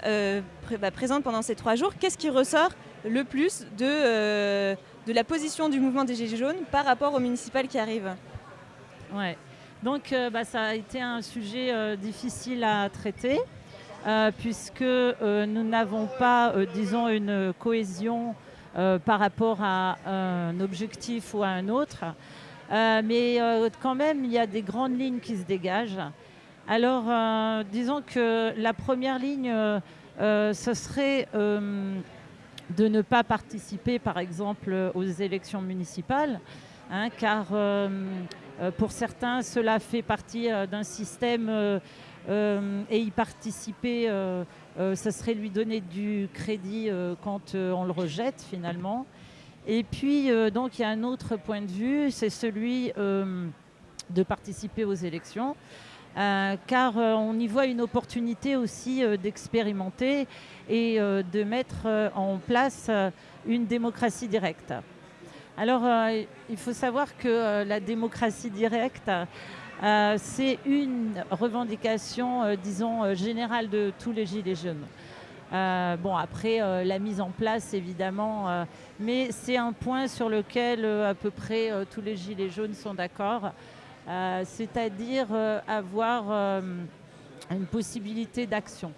bah, présents pendant ces trois jours. Qu'est-ce qui ressort le plus de, de la position du mouvement des Gilets jaunes par rapport aux municipales qui arrivent Ouais. Donc bah, ça a été un sujet difficile à traiter puisque euh, nous n'avons pas, euh, disons, une cohésion euh, par rapport à un objectif ou à un autre. Euh, mais euh, quand même, il y a des grandes lignes qui se dégagent. Alors, euh, disons que la première ligne, euh, euh, ce serait euh, de ne pas participer, par exemple, aux élections municipales, hein, car euh, euh, pour certains, cela fait partie euh, d'un système euh, euh, et y participer, euh, euh, ça serait lui donner du crédit euh, quand euh, on le rejette finalement. Et puis, euh, donc, il y a un autre point de vue, c'est celui euh, de participer aux élections. euh, car euh, on y voit une opportunité aussi euh, d'expérimenter et euh, de mettre euh, en place euh, une démocratie directe. Alors, euh, il faut savoir que euh, la démocratie directe, euh, c'est une revendication, euh, disons, euh, générale de tous les Gilets jaunes. Euh, bon, après, la mise en place, évidemment, mais c'est un point sur lequel à peu près tous les Gilets jaunes sont d'accord, c'est-à-dire avoir une possibilité d'action.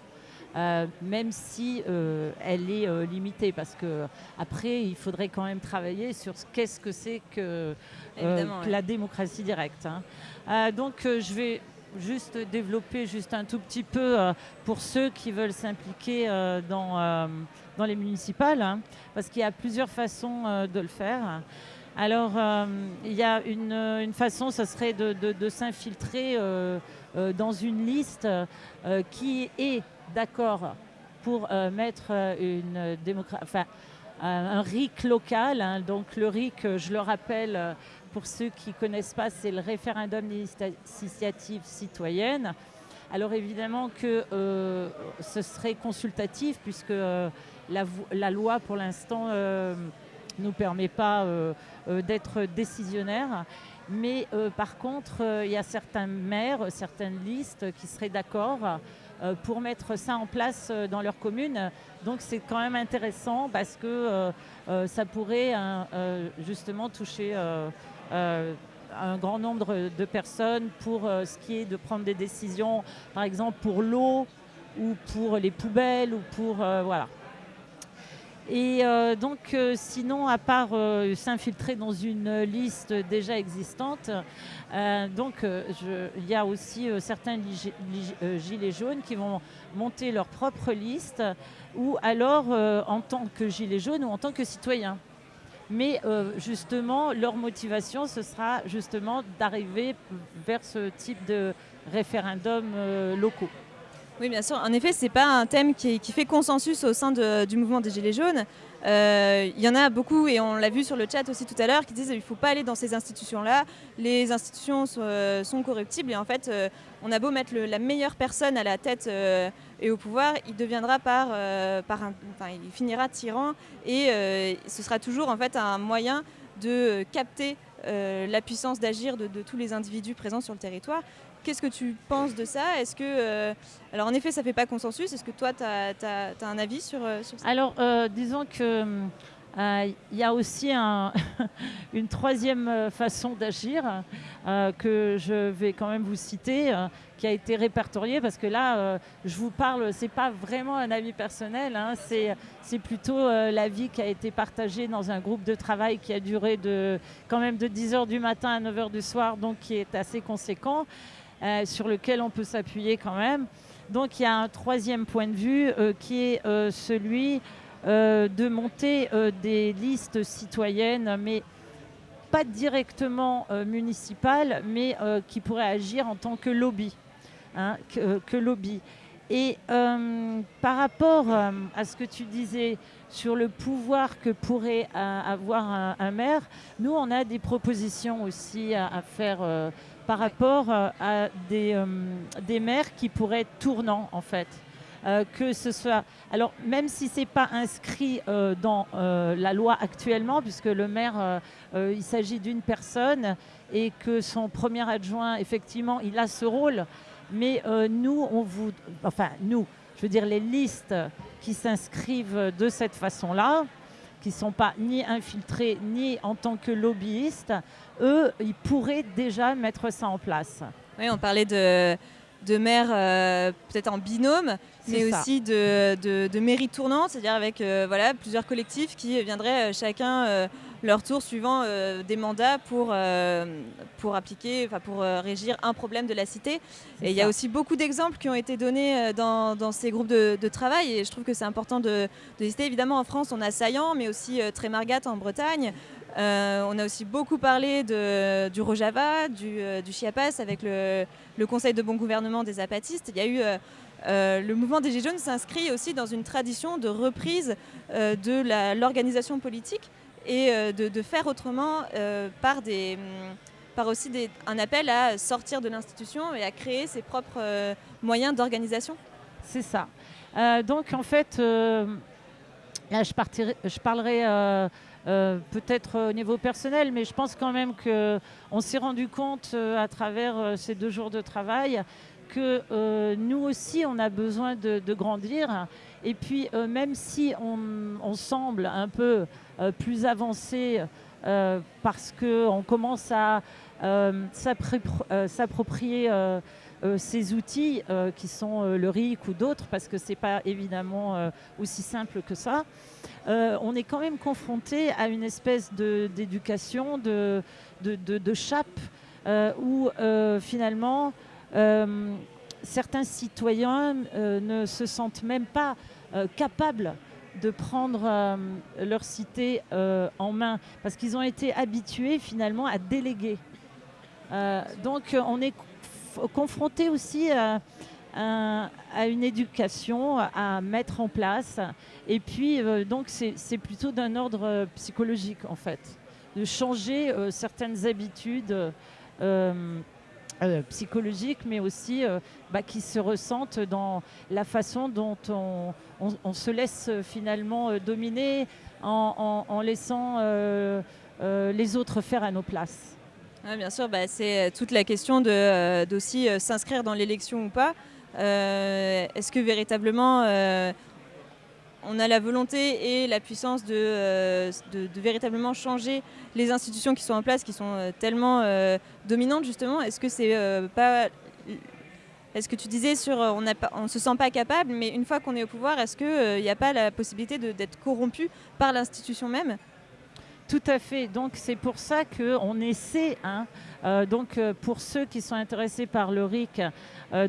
Euh, même si euh, elle est euh, limitée, parce que après il faudrait quand même travailler sur ce qu'est-ce que c'est que, Évidemment, que ouais. la démocratie directe. hein. Euh, donc euh, je vais juste développer juste un tout petit peu euh, pour ceux qui veulent s'impliquer dans, dans les municipales, hein, parce qu'il y a plusieurs façons de le faire. Alors, il y a une, façon, ce serait de, s'infiltrer dans une liste qui est d'accord pour mettre un RIC local. hein. Donc, le RIC, je le rappelle, pour ceux qui ne connaissent pas, c'est le référendum d'initiative citoyenne. Alors évidemment que euh, ce serait consultatif puisque euh, la, loi pour l'instant euh, nous permet pas d'être décisionnaire. Mais par contre, il y a certains maires, certaines listes qui seraient d'accord pour mettre ça en place dans leur commune. Donc c'est quand même intéressant parce que ça pourrait justement toucher un grand nombre de personnes pour euh, ce qui est de prendre des décisions, par exemple pour l'eau ou pour les poubelles ou pour euh, voilà. Et euh, donc, euh, sinon, à part euh, s'infiltrer dans une liste déjà existante, euh, donc euh, il y a aussi euh, certains euh, gilets jaunes qui vont monter leur propre liste, ou alors euh, en tant que gilet jaune ou en tant que citoyen. Mais euh, justement, leur motivation, ce sera justement d'arriver vers ce type de référendums euh, locaux. Oui, bien sûr. En effet, c'est pas un thème qui, fait consensus au sein du mouvement des Gilets jaunes. Euh, il y en a beaucoup, et on l'a vu sur le chat aussi tout à l'heure, qui disent qu'il ne faut pas aller dans ces institutions-là. Les institutions sont, corruptibles, et en fait, on a beau mettre la meilleure personne à la tête et au pouvoir, il deviendra par, euh, par un, enfin, il finira tyran, et euh, ce sera toujours en fait un moyen de capter la puissance d'agir de, tous les individus présents sur le territoire. Qu'est-ce que tu penses de ça? Est-ce que, euh, alors en effet, ça fait pas consensus. Est-ce que toi, tu as, as, un avis sur, sur ça? Alors, euh, disons que il euh, y a aussi un [LAUGHS] une troisième façon d'agir euh, que je vais quand même vous citer, euh, qui a été répertoriée parce que là, je vous parle, c'est pas vraiment un avis personnel, hein, c'est plutôt l'avis qui a été partagé dans un groupe de travail qui a duré de quand même de 10h du matin à 9h du soir, donc qui est assez conséquent. Euh, sur lequel on peut s'appuyer quand même. Donc il y a un troisième point de vue euh, qui est euh, celui de monter des listes citoyennes, mais pas directement municipales, mais qui pourraient agir en tant que lobby. Hein. Et euh, par rapport euh, à ce que tu disais sur le pouvoir que pourrait euh, avoir un, maire, nous, on a des propositions aussi à, à faire par rapport à des, des, maires qui pourraient être tournants, en fait. Que ce soit. Alors, même si ce n'est pas inscrit dans la loi actuellement, puisque le maire, il s'agit d'une personne et que son premier adjoint, effectivement, il a ce rôle mais euh, nous, on vous, enfin nous, je veux dire les listes qui s'inscrivent de cette façon-là, qui ne sont pas ni infiltrés ni en tant que lobbyistes, eux, ils pourraient déjà mettre ça en place. Oui, on parlait de, de maires euh, peut-être en binôme, mais ça. aussi de, de, de mairies tournantes, c'est-à-dire avec euh, voilà, plusieurs collectifs qui viendraient euh, chacun leur tour suivant euh, des mandats pour, euh, pour appliquer, pour euh, régir un problème de la cité. Et il y a aussi beaucoup d'exemples qui ont été donnés dans, dans ces groupes de, de, travail et je trouve que c'est important de, de citer. Évidemment, en France, on a Saillant, mais aussi Trémargat en Bretagne. Euh, on a aussi beaucoup parlé de, du Rojava, du, euh, du Chiapas avec le, le, Conseil de bon gouvernement des apatistes. Il y a eu euh, le mouvement des Gilets jaunes s'inscrit aussi dans une tradition de reprise de l'organisation politique et euh, de, faire autrement euh, par, des, mm, par aussi un appel à sortir de l'institution et à créer ses propres euh, moyens d'organisation. C'est ça. donc en fait, je, parlerai peut-être au niveau personnel, mais je pense quand même qu'on s'est rendu compte à travers ces deux jours de travail que nous aussi, on a besoin de, grandir. Et puis, même si on, semble un peu plus avancé parce qu'on commence à s'approprier euh, ces outils euh, qui sont euh, le RIC ou d'autres, parce que ce n'est pas évidemment aussi simple que ça, on est quand même confronté à une espèce d'éducation, de, de, chape, où finalement certains citoyens ne se sentent même pas capables de prendre euh, leur cité euh, en main parce qu'ils ont été habitués finalement à déléguer. Euh, donc on est confronté aussi à, une éducation à mettre en place. Et puis, donc, c'est plutôt d'un ordre psychologique, en fait, de changer certaines habitudes euh, euh, psychologiques, mais aussi bah, qui se ressentent dans la façon dont on, se laisse finalement dominer en, laissant les autres faire à nos places. Ouais, bien sûr, bah, c'est toute la question d'aussi euh, s'inscrire dans l'élection ou pas. Euh, Est-ce que véritablement euh, on a la volonté et la puissance de, euh, de, véritablement changer les institutions qui sont en place, qui sont euh, tellement euh, dominantes justement Est-ce que c'est pas est-ce que tu disais sur on ne se sent pas capable, mais une fois qu'on est au pouvoir, est-ce qu'il n'y a pas la possibilité d'être corrompu par l'institution même? Tout à fait. Donc c'est pour ça qu'on essaie hein, donc, pour ceux qui sont intéressés par le RIC,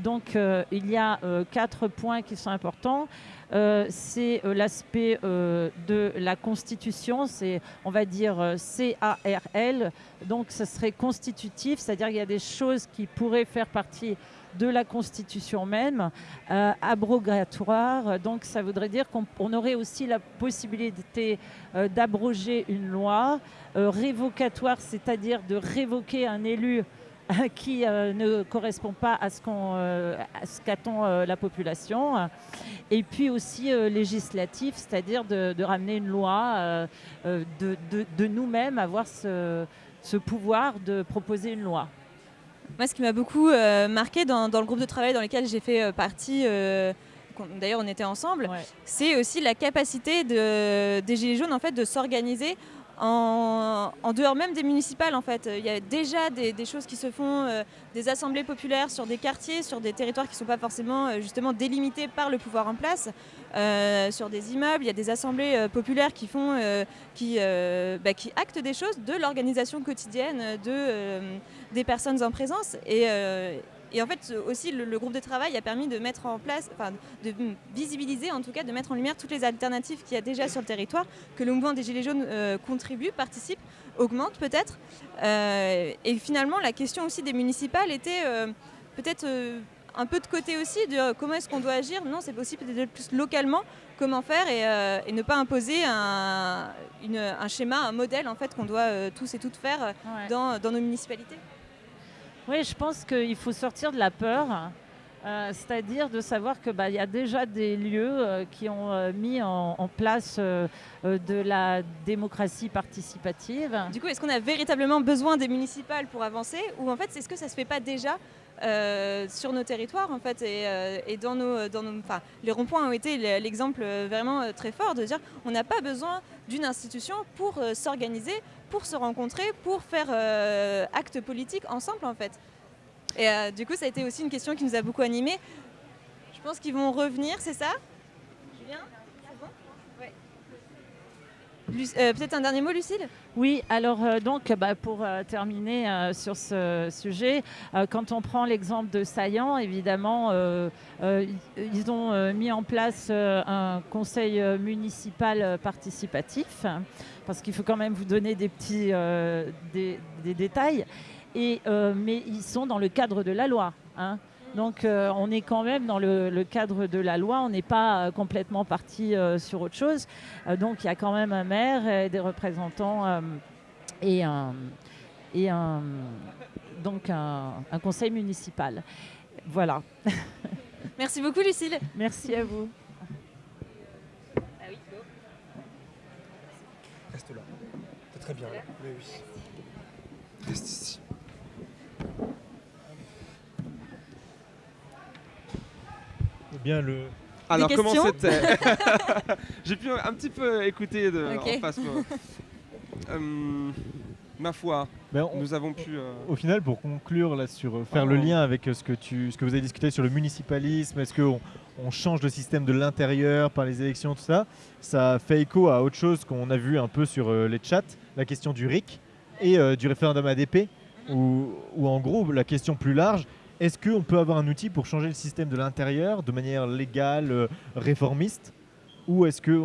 donc, il y a quatre points qui sont importants. Euh, c'est euh, l'aspect euh, de la Constitution, c'est, on va dire, C-A-R-L. Donc, ce serait constitutif, c'est-à-dire qu'il y a des choses qui pourraient faire partie de la Constitution même, abrogatoire. Donc, ça voudrait dire qu'on on aurait aussi la possibilité d'abroger une loi, révocatoire, c'est-à-dire de révoquer un élu [LAUGHS] qui euh, ne correspond pas à ce euh, qu'attend euh, la population, et puis aussi législatif, c'est-à-dire de, de ramener une loi, de, de- de nous-mêmes avoir ce, ce pouvoir de proposer une loi. Moi, ce qui m'a beaucoup euh, marqué dans, dans le groupe de travail dans lequel j'ai fait euh, partie, euh, d'ailleurs on était ensemble, Ouais. c'est aussi la capacité de, des Gilets jaunes en fait, de s'organiser en, dehors même des municipales. En fait. Il y a déjà des, choses qui se font, euh, des assemblées populaires sur des quartiers, sur des territoires qui ne sont pas forcément euh, justement délimités par le pouvoir en place, euh, sur des immeubles. Il y a des assemblées populaires qui, font, qui, bah, qui actent des choses de l'organisation quotidienne de, des personnes en présence. Et, et en fait, aussi, le, le groupe de travail a permis de mettre en place, enfin, de visibiliser, en tout cas, de mettre en lumière toutes les alternatives qu'il y a déjà sur le territoire, que le mouvement des Gilets jaunes euh, contribue, participe, augmente peut-être. Euh, et finalement, la question aussi des municipales était euh, peut-être un peu de côté aussi de comment est-ce qu'on doit agir? Non, c'est possible peut-être plus localement comment faire et, euh, et ne pas imposer un, une- un schéma, un modèle en fait qu'on doit euh, tous et toutes faire Ouais. dans, dans nos municipalités. Oui, je pense qu'il faut sortir de la peur, euh, c'est-à-dire de savoir qu'il y a déjà des lieux euh, qui ont euh, mis en, place de la démocratie participative. Du coup, est-ce qu'on a véritablement besoin des municipales pour avancer ou en fait, est-ce que ça se fait pas déjà sur nos territoires en fait et, dans nos, dans nos, les ronds-points ont été l'exemple vraiment très fort de dire on n'a pas besoin d'une institution pour euh, s'organiser, pour se rencontrer, pour faire euh, acte politique ensemble en fait. Et euh, du coup, ça a été aussi une question qui nous a beaucoup animés. Je pense qu'ils vont revenir, c'est ça Julien C'est bon Ouais. Lu- euh, Peut-être un dernier mot, Lucille? Oui, alors euh, donc bah, pour euh, terminer sur ce sujet, quand on prend l'exemple de Saillant, évidemment, ils- ont mis en place un conseil municipal participatif, parce qu'il faut quand même vous donner des petits des, détails. Et, mais ils sont dans le cadre de la loi. hein. Donc euh, on est quand même dans le, le cadre de la loi, on n'est pas euh, complètement parti euh, sur autre chose. Euh, donc il y a quand même un maire et des représentants euh, et, un, et un, donc un, un conseil municipal. Voilà. [LAUGHS] Merci beaucoup, Lucille. Merci à vous. Reste là. C'est très bien là. Oui, oui. Reste ici. Bien, le, Alors comment c'était [LAUGHS] J'ai pu un petit peu écouter de, en face. Euh, ma foi, ben, on- nous avons pu. euh, Au final, pour conclure là sur euh, faire le lien avec ce que tu, ce que vous avez discuté sur le municipalisme, est-ce qu'on on change le système de l'intérieur par les élections, tout ça, ça fait écho à autre chose qu'on a vu un peu sur euh, les chats, la question du RIC et euh, du référendum ADP, où, où en gros la question plus large, est-ce qu'on peut avoir un outil pour changer le système de l'intérieur de manière légale, euh, réformiste, ou est-ce que,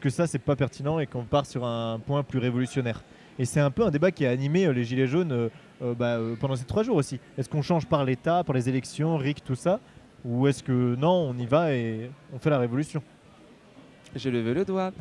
que ça c'est pas pertinent et qu'on part sur un point plus révolutionnaire? Et c'est un peu un débat qui a animé euh, les Gilets jaunes euh, bah, pendant ces trois jours aussi. Est-ce qu'on change par l'État, par les élections, RIC, tout ça? Ou est-ce que non, on y va et on fait la révolution? J'ai levé le doigt.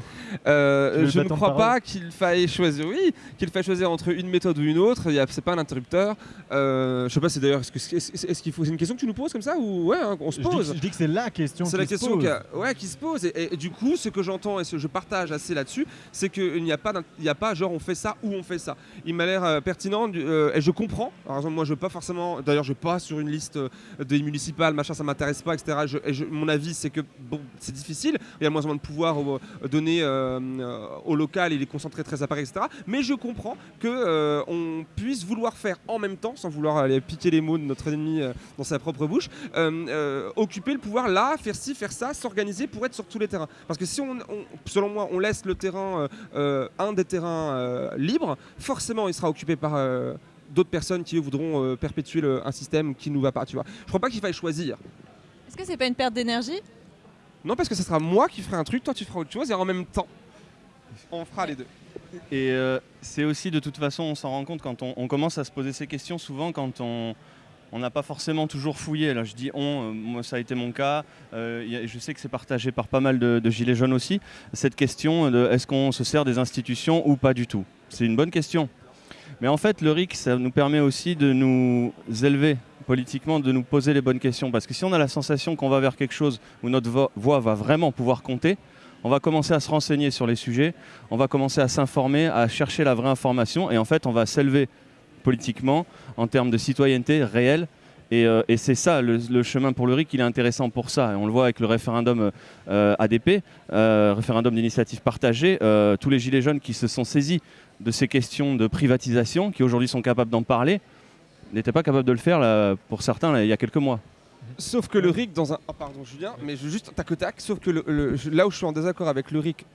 Euh, je ne crois pas qu'il faille choisir. Oui, qu'il faille choisir entre une méthode ou une autre. C'est pas un interrupteur. Euh, je sais pas. C'est d'ailleurs. Est-ce que- qu'il faut C'est une question que tu nous poses comme ça ou ouais, hein, on se que- pose. je dis que c'est la question C'est qui la se question pose. qui, a- ouais, qui se pose. Et, et du coup, ce que j'entends et ce que je partage assez là-dessus, c'est qu'il n'y a, pas il n'y a pas genre on fait ça ou on fait ça. Il m'a l'air euh, pertinent du- euh, et je comprends. Par exemple, moi, je veux pas forcément. D'ailleurs, je vais pas sur une liste des municipales, machin, ça m'intéresse pas, etc. Je- et je- mon avis, c'est que bon, c'est difficile. Il y a moins en moins de pouvoir au- donné euh, euh, au local, il est concentré très à Paris, etc. Mais je comprends que euh, on puisse vouloir faire en même temps, sans vouloir aller piquer les mots de notre ennemi euh, dans sa propre bouche, euh, euh, occuper le pouvoir là, faire ci, faire ça, s'organiser pour être sur tous les terrains. Parce que si on, on- selon moi, on laisse le terrain, euh, euh, un des terrains euh, libres, forcément il sera occupé par euh, d'autres personnes qui voudront euh, perpétuer le- un système qui nous va pas, tu vois. Je crois pas qu'il faille choisir. Est-ce que c'est pas une perte d'énergie? Non, parce que ce sera moi qui ferai un truc, toi tu feras autre chose, et en même temps, on fera les deux. Et euh, c'est aussi de toute façon, on s'en rend compte quand on, commence à se poser ces questions, souvent quand on n'a pas forcément toujours fouillé. Là, je dis on, euh, moi ça a été mon cas. Euh, je sais que c'est partagé par pas mal de, de gilets jaunes aussi. Cette question de est-ce qu'on se sert des institutions ou pas du tout? C'est une bonne question. Mais en fait, le RIC, ça nous permet aussi de nous élever politiquement, de nous poser les bonnes questions. Parce que si on a la sensation qu'on va vers quelque chose où notre vo- voix va vraiment pouvoir compter, on va commencer à se renseigner sur les sujets, on va commencer à s'informer, à chercher la vraie information, et en fait, on va s'élever politiquement en termes de citoyenneté réelle. Et, euh, c'est ça, le, chemin pour le RIC, il est intéressant pour ça. Et on le voit avec le référendum euh, ADP, euh, référendum d'initiative partagée, tous les gilets jaunes qui se sont saisis de ces questions de privatisation, qui aujourd'hui sont capables d'en parler, n'étaient pas capables de le faire pour certains il y a quelques mois. Sauf que le RIC dans un. Ah, pardon Julien, mais juste tac au tac, sauf que le- là où je suis en désaccord avec le RIC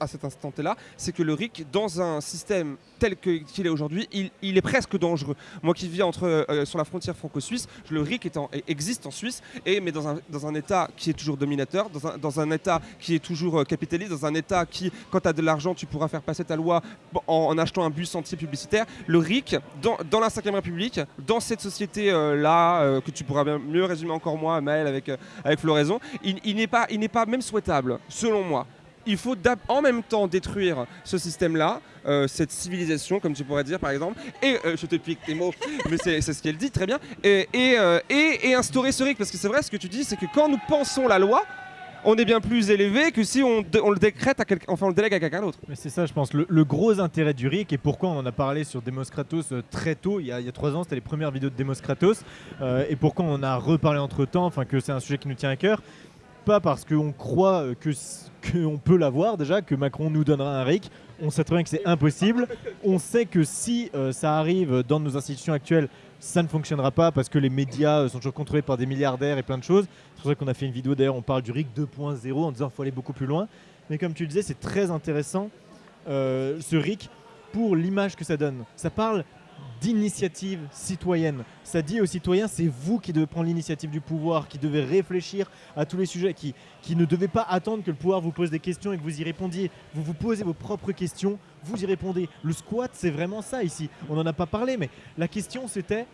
à cet instant là, c'est que le RIC, dans un système tel qu'il est aujourd'hui, il, est presque dangereux. Moi qui vis entre, euh, sur la frontière franco-suisse, le RIC existe en Suisse, et, mais dans un, État qui est toujours dominateur, dans un, État qui est toujours euh, capitaliste, dans un État qui, quand tu as de l'argent, tu pourras faire passer ta loi en, achetant un bus anti-publicitaire. Le RIC, dans, la 5ème République, dans cette société-là, euh, que tu pourras bien mieux résumer encore moi, Maël, avec, euh, avec Floraison, il, il n'est pas, il n'est pas même souhaitable, selon moi. Il faut en même temps détruire ce système-là, euh, cette civilisation, comme tu pourrais dire par exemple, et euh, je te pique tes mots, [LAUGHS] mais c'est ce qu'elle dit, très bien, et, euh, instaurer ce RIC, parce que c'est vrai, ce que tu dis, c'est que quand nous pensons la loi, on est bien plus élevé que si on, le décrète à enfin le délègue à quelqu'un d'autre. Mais c'est ça, je pense, le, gros intérêt du RIC et pourquoi on en a parlé sur Demos Kratos très tôt, il y a, trois ans, c'était les premières vidéos de Demos Kratos, et pourquoi on a reparlé entre temps, enfin que c'est un sujet qui nous tient à cœur. Pas parce qu'on croit euh, que qu'on peut l'avoir déjà, que Macron nous donnera un RIC. On sait très bien que c'est impossible. On sait que si euh, ça arrive dans nos institutions actuelles, ça ne fonctionnera pas parce que les médias euh, sont toujours contrôlés par des milliardaires et plein de choses. C'est pour ça qu'on a fait une vidéo d'ailleurs, on parle du RIC 2.0 en disant qu'il faut aller beaucoup plus loin. Mais comme tu le disais, c'est très intéressant ce RIC pour l'image que ça donne. Ça parle d'initiative citoyenne. Ça dit aux citoyens, c'est vous qui devez prendre l'initiative du pouvoir, qui devez réfléchir à tous les sujets, qui, qui ne devez pas attendre que le pouvoir vous pose des questions et que vous y répondiez. Vous vous posez vos propres questions, vous y répondez. Le squat, c'est vraiment ça ici. On n'en a pas parlé, mais la question c'était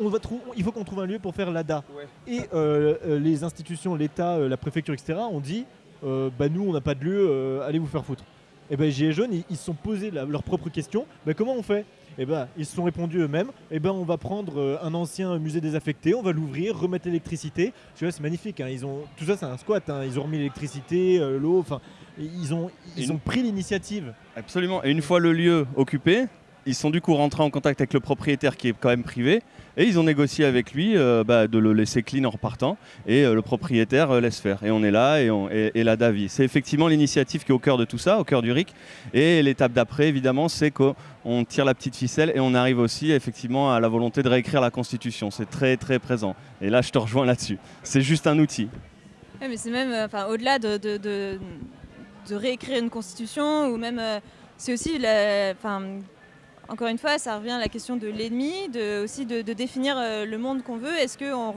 on va il faut qu'on trouve un lieu pour faire l'ADA. Et euh, euh, les institutions, l'État, euh, la préfecture, etc., ont dit euh, bah, nous, on n'a pas de lieu, euh, allez vous faire foutre. Et ben Gilets jaunes, ils ils se sont posés la- leurs propres questions. Bah, comment on fait? Et ben ils se sont répondus eux-mêmes. Et ben on va prendre euh, un ancien musée désaffecté, on va l'ouvrir, remettre l'électricité. Tu vois, c'est magnifique. hein. Ils ont tout ça, c'est un squat. hein. Ils ont remis l'électricité, euh, l'eau. Enfin, ils ont ils Une- ont pris l'initiative. Absolument. Et une fois le lieu occupé, ils sont du coup rentrés en contact avec le propriétaire qui est quand même privé et ils ont négocié avec lui euh, bah, de le laisser clean en repartant et euh, le propriétaire euh, laisse faire. Et on est là et, on, et, la. C'est effectivement l'initiative qui est au cœur de tout ça, au cœur du RIC. Et l'étape d'après, évidemment, c'est qu'on tire la petite ficelle et on arrive aussi effectivement à la volonté de réécrire la Constitution. C'est très très présent. Et là, je te rejoins là-dessus. C'est juste un outil. Mais c'est même, enfin, au-delà de, de, réécrire une constitution, ou même, c'est aussi, la- encore une fois, ça revient à la question de l'ennemi, aussi de, définir euh, le monde qu'on veut. Est-ce qu'on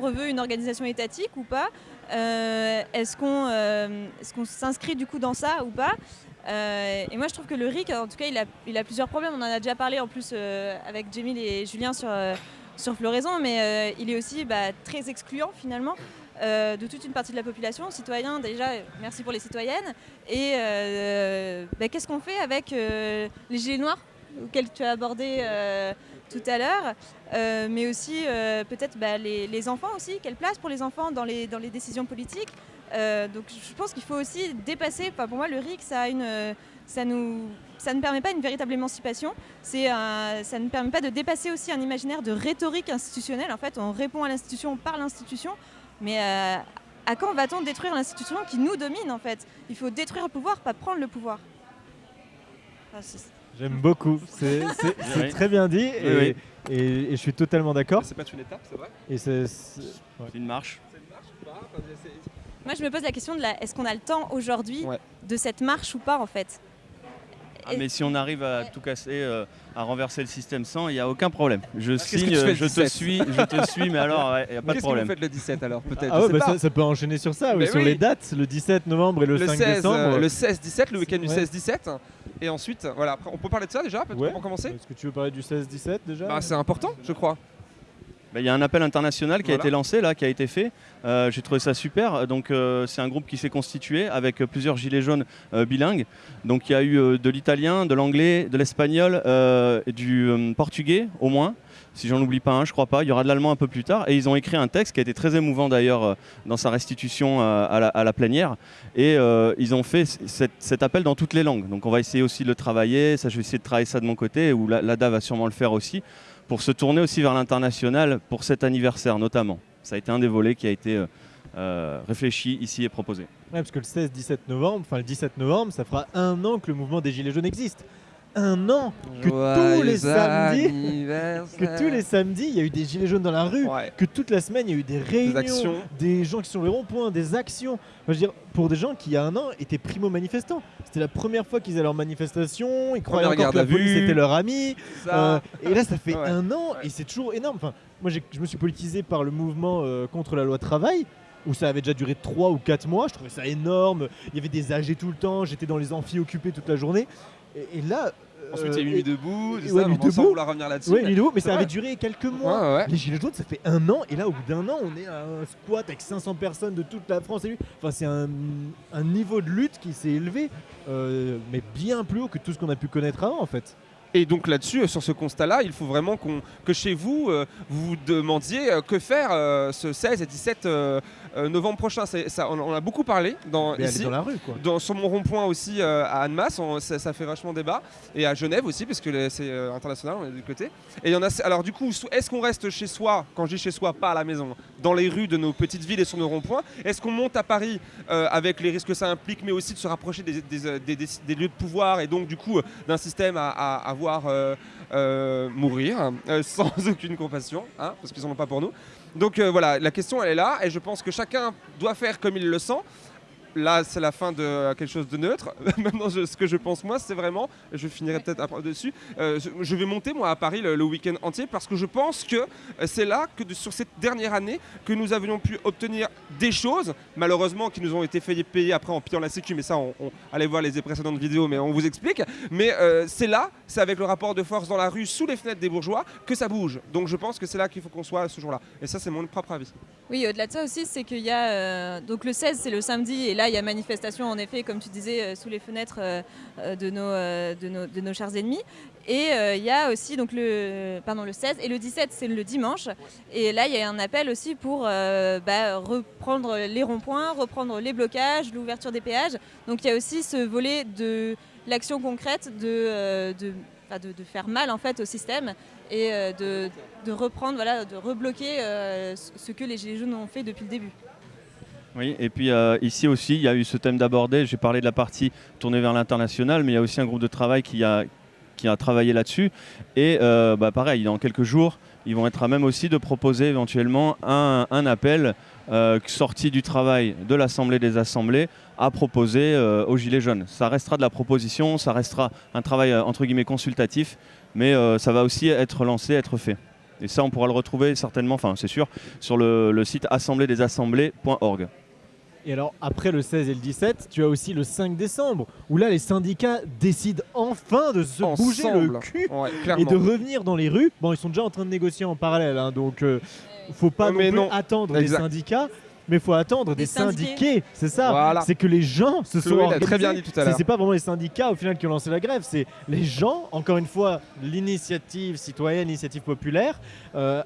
reveut, une organisation étatique ou pas? Euh, Est-ce qu'on euh, est-ce qu'on s'inscrit du coup dans ça ou pas? Et moi, je trouve que le RIC, en tout cas, il a, plusieurs problèmes. On en a déjà parlé en plus avec Jamil et Julien sur, sur Floraison, mais euh, il est aussi bah, très excluant finalement euh, de toute une partie de la population, citoyens déjà, merci pour les citoyennes. Et euh, bah, qu'est-ce qu'on fait avec les gilets noirs, auxquels tu as abordé tout à l'heure, mais aussi peut-être bah, les, enfants aussi, quelle place pour les enfants dans les, dans les décisions politiques. Donc je pense qu'il faut aussi dépasser, pour moi le RIC, ça, a une, ça, nous, ça ne permet pas une véritable émancipation, c'est ça ne permet pas de dépasser aussi un imaginaire de rhétorique institutionnelle. En fait, on répond à l'institution par l'institution, mais euh, à quand va-t-on détruire l'institution qui nous domine en fait? Il faut détruire le pouvoir, pas prendre le pouvoir. Enfin, c'est- J'aime beaucoup. C'est [LAUGHS] Oui. très bien dit et, Oui, et- et je suis totalement d'accord. C'est pas une étape, c'est vrai? Et c'est- une marche. Moi, je me pose la question de la est-ce qu'on a le temps aujourd'hui Ouais. de cette marche ou pas en fait? Ah, mais si on arrive à tout casser, euh, à renverser le système sans, il n'y a aucun problème. Je signe, je te 17? suis, je te suis, mais alors, il n'y a pas de Qu'est-ce que problème. vous faites le 17 alors peut-être? Ah ouais, bah ça, ça peut enchaîner sur ça, oui, sur oui. les dates, le 17 novembre et le, le 5 16, décembre. euh, le 16-17, le week-end du Ouais. 16-17. Et ensuite, voilà, après, on peut parler de ça déjà peut-être Ouais. pour commencer? Est-ce que tu veux parler du 16-17 déjà? Bah, C'est important, je crois. Bah, Il y a un appel international qui a été lancé, là, qui a été fait. Euh, J'ai trouvé ça super. Donc, euh, c'est un groupe qui s'est constitué avec euh, plusieurs gilets jaunes euh, bilingues. Donc, il y a eu de l'italien, de l'anglais, de l'espagnol, et du portugais au moins. Si j'en oublie pas un, je crois pas. Il y aura de l'allemand un peu plus tard. Et ils ont écrit un texte qui a été très émouvant d'ailleurs dans sa restitution à, la, à la plénière. Et ils ont fait cet, cet appel dans toutes les langues. Donc on va essayer aussi de le travailler. Ça, je vais essayer de travailler ça de mon côté, ou la- l'ADA va sûrement le faire aussi, pour se tourner aussi vers l'international pour cet anniversaire notamment. Ça a été un des volets qui a été euh, euh, réfléchi ici et proposé. Ouais, parce que le 16-17 novembre, enfin le 17 novembre, ça fera un an que le mouvement des Gilets jaunes existe. Un an que tous les samedis, que tous les samedis, il y a eu des Gilets jaunes dans la rue, Ouais. que toute la semaine, il y a eu des réunions, des gens qui sont les ronds-points, des actions. Moi, je veux dire, pour des gens qui, il y a un an, étaient primo-manifestants. C'était la première fois qu'ils allaient leur manifestation, ils croyaient encore que la police vue. était leur ami. Euh, et là, ça fait [LAUGHS] Ouais. un an et c'est toujours énorme. Enfin, moi, je me suis politisé par le mouvement euh, contre la loi travail, où ça avait déjà duré 3 ou 4 mois. Je trouvais ça énorme. Il y avait des AG tout le temps. J'étais dans les amphis occupés toute la journée. Et, et là. Ensuite, euh, il y a eu Nuit debout, et ça, ouais, on Nuit debout. vouloir revenir là-dessus. Mais- Nuit debout, mais ça avait duré quelques mois. Ouais, ouais. Les Gilets jaunes, ça fait un an, et là, au bout d'un an, on est à un squat avec 500 personnes de toute la France. Enfin, c'est un, un niveau de lutte qui s'est élevé, euh, mais bien plus haut que tout ce qu'on a pu connaître avant, en fait. Et donc là-dessus, euh, sur ce constat-là, il faut vraiment qu'on- que chez vous, euh, vous vous demandiez euh, que faire euh, ce 16 et 17 euh, novembre prochain. Ça, on, on a beaucoup parlé dans, Mais aller ici. dans la rue, quoi. Dans- sur mon rond-point aussi euh, à Annemasse, on- ça, ça fait vachement débat. Et à Genève aussi, parce que c'est euh, international, on est du côté. Et il y en a. Alors du coup, est-ce qu'on reste chez soi, quand je dis chez soi, pas à la maison, dans les rues de nos petites villes et sur nos ronds-points? Est-ce qu'on monte à Paris avec les risques que ça implique, mais aussi de se rapprocher des, des, des- des- des lieux de pouvoir et donc du coup d'un système à, à- à voir mourir euh, [LAUGHS] sans aucune compassion, hein, parce qu'ils n'en ont pas pour nous? Donc euh, voilà, la question elle est là, et je pense que chacun doit faire comme il le sent. Là, c'est la fin de euh, quelque chose de neutre. [LAUGHS] Maintenant, ce que je pense, moi, c'est vraiment, je finirai peut-être après dessus, euh, je- vais monter, moi, à Paris le, week-end entier parce que je pense que euh, c'est là, que sur cette dernière année, que nous avions pu obtenir des choses, malheureusement, qui nous ont été fait payer après en pillant la sécu, mais ça, on, on- allez voir les précédentes vidéos, mais on vous explique. Mais c'est là, c'est avec le rapport de force dans la rue, sous les fenêtres des bourgeois, que ça bouge. Donc je pense que c'est là qu'il faut qu'on soit ce jour-là. Et ça, c'est mon propre avis. Oui, au-delà de ça aussi, c'est qu'il y a. donc le 16, c'est le samedi, là, il y a manifestation, en effet, comme tu disais, euh, sous les fenêtres euh, euh, de, nos, de, nos, de nos chers ennemis. Et il y a aussi donc, le, pardon, le 16, et le 17, c'est le dimanche. Et là, il y a un appel aussi pour bah, reprendre les ronds-points, reprendre les blocages, l'ouverture des péages. Donc il y a aussi ce volet de l'action concrète de, de, de, faire mal en fait au système et de, de reprendre, voilà, de rebloquer ce que les Gilets jaunes ont fait depuis le début. Oui, et puis euh, ici aussi, il y a eu ce thème d'aborder. J'ai parlé de la partie tournée vers l'international, mais il y a aussi un groupe de travail qui a, travaillé là-dessus. Et euh, bah, pareil, dans quelques jours, ils vont être à même aussi de proposer éventuellement un, appel euh, sorti du travail de l'Assemblée des Assemblées à proposer aux Gilets jaunes. Ça restera de la proposition, ça restera un travail entre guillemets consultatif, mais ça va aussi être lancé, être fait. Et ça, on pourra le retrouver certainement, enfin c'est sûr, sur le, le site assemblédesassemblées.org. Et alors, après le 16 et le 17, tu as aussi le 5 décembre, où là, les syndicats décident enfin de se bouger le cul Ouais, et de revenir dans les rues. Bon, ils sont déjà en train de négocier en parallèle, hein, donc euh, faut pas Ouais, non mais plus non. attendre Exact. des syndicats, mais faut attendre des, Des syndiqués. syndiqués. C'est ça. Voilà. C'est que les gens se Chloé sont très bien dit tout à l'heure. C'est pas vraiment les syndicats au final qui ont lancé la grève, c'est les gens. Encore une fois, l'initiative citoyenne, l'initiative populaire, euh,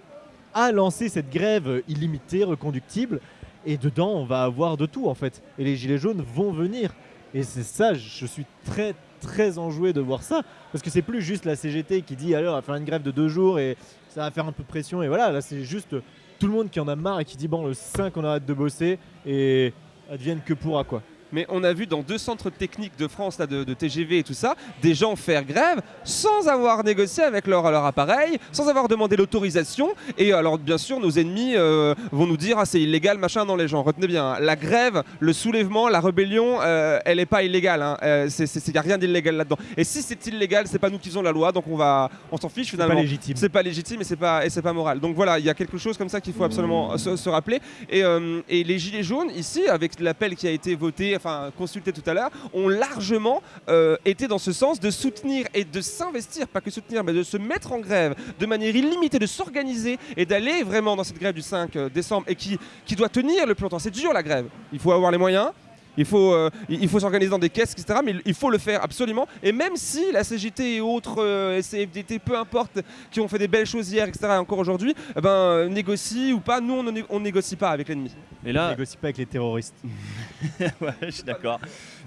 a lancé cette grève illimitée, reconductible. Et dedans, on va avoir de tout en fait. Et les gilets jaunes vont venir. Et c'est ça, je suis très très enjoué de voir ça. Parce que c'est plus juste la CGT qui dit alors on va faire une grève de deux jours et ça va faire un peu pression. Et voilà, là c'est juste tout le monde qui en a marre et qui dit bon le 5 on arrête de bosser et advienne que pourra quoi. Mais on a vu dans deux centres techniques de France, là, de, de TGV et tout ça, des gens faire grève sans avoir négocié avec leur, leur appareil, sans avoir demandé l'autorisation. Et alors, bien sûr, nos ennemis euh, vont nous dire ah, c'est illégal, machin. Non, les gens, retenez bien, hein, la grève, le soulèvement, la rébellion, euh, elle n'est pas illégale. hein. Euh, Il n'y a rien d'illégal là-dedans. Et si c'est illégal, c'est pas nous qui faisons la loi, donc on va, on s'en fiche C'est pas finalement. légitime. C'est pas légitime et c'est pas, et c'est pas moral. Donc voilà, il y a quelque chose comme ça qu'il faut absolument se, se rappeler. Et, euh, et les Gilets jaunes, ici, avec l'appel qui a été voté, enfin consulté tout à l'heure, ont largement euh, été dans ce sens de soutenir et de s'investir, pas que soutenir, mais de se mettre en grève de manière illimitée, de s'organiser et d'aller vraiment dans cette grève du 5 décembre et qui, qui doit tenir le plus longtemps. C'est dur la grève. Il faut avoir les moyens. Il faut, euh, il faut s'organiser dans des caisses, etc. Mais il faut le faire absolument. Et même si la CGT et autres euh, CFDT, peu importe, qui ont fait des belles choses hier, etc. et encore aujourd'hui, eh ben, euh, négocient ou pas, nous on ne on négocie pas avec l'ennemi. Et On là, négocie pas avec les terroristes. [LAUGHS] ouais, je suis d'accord.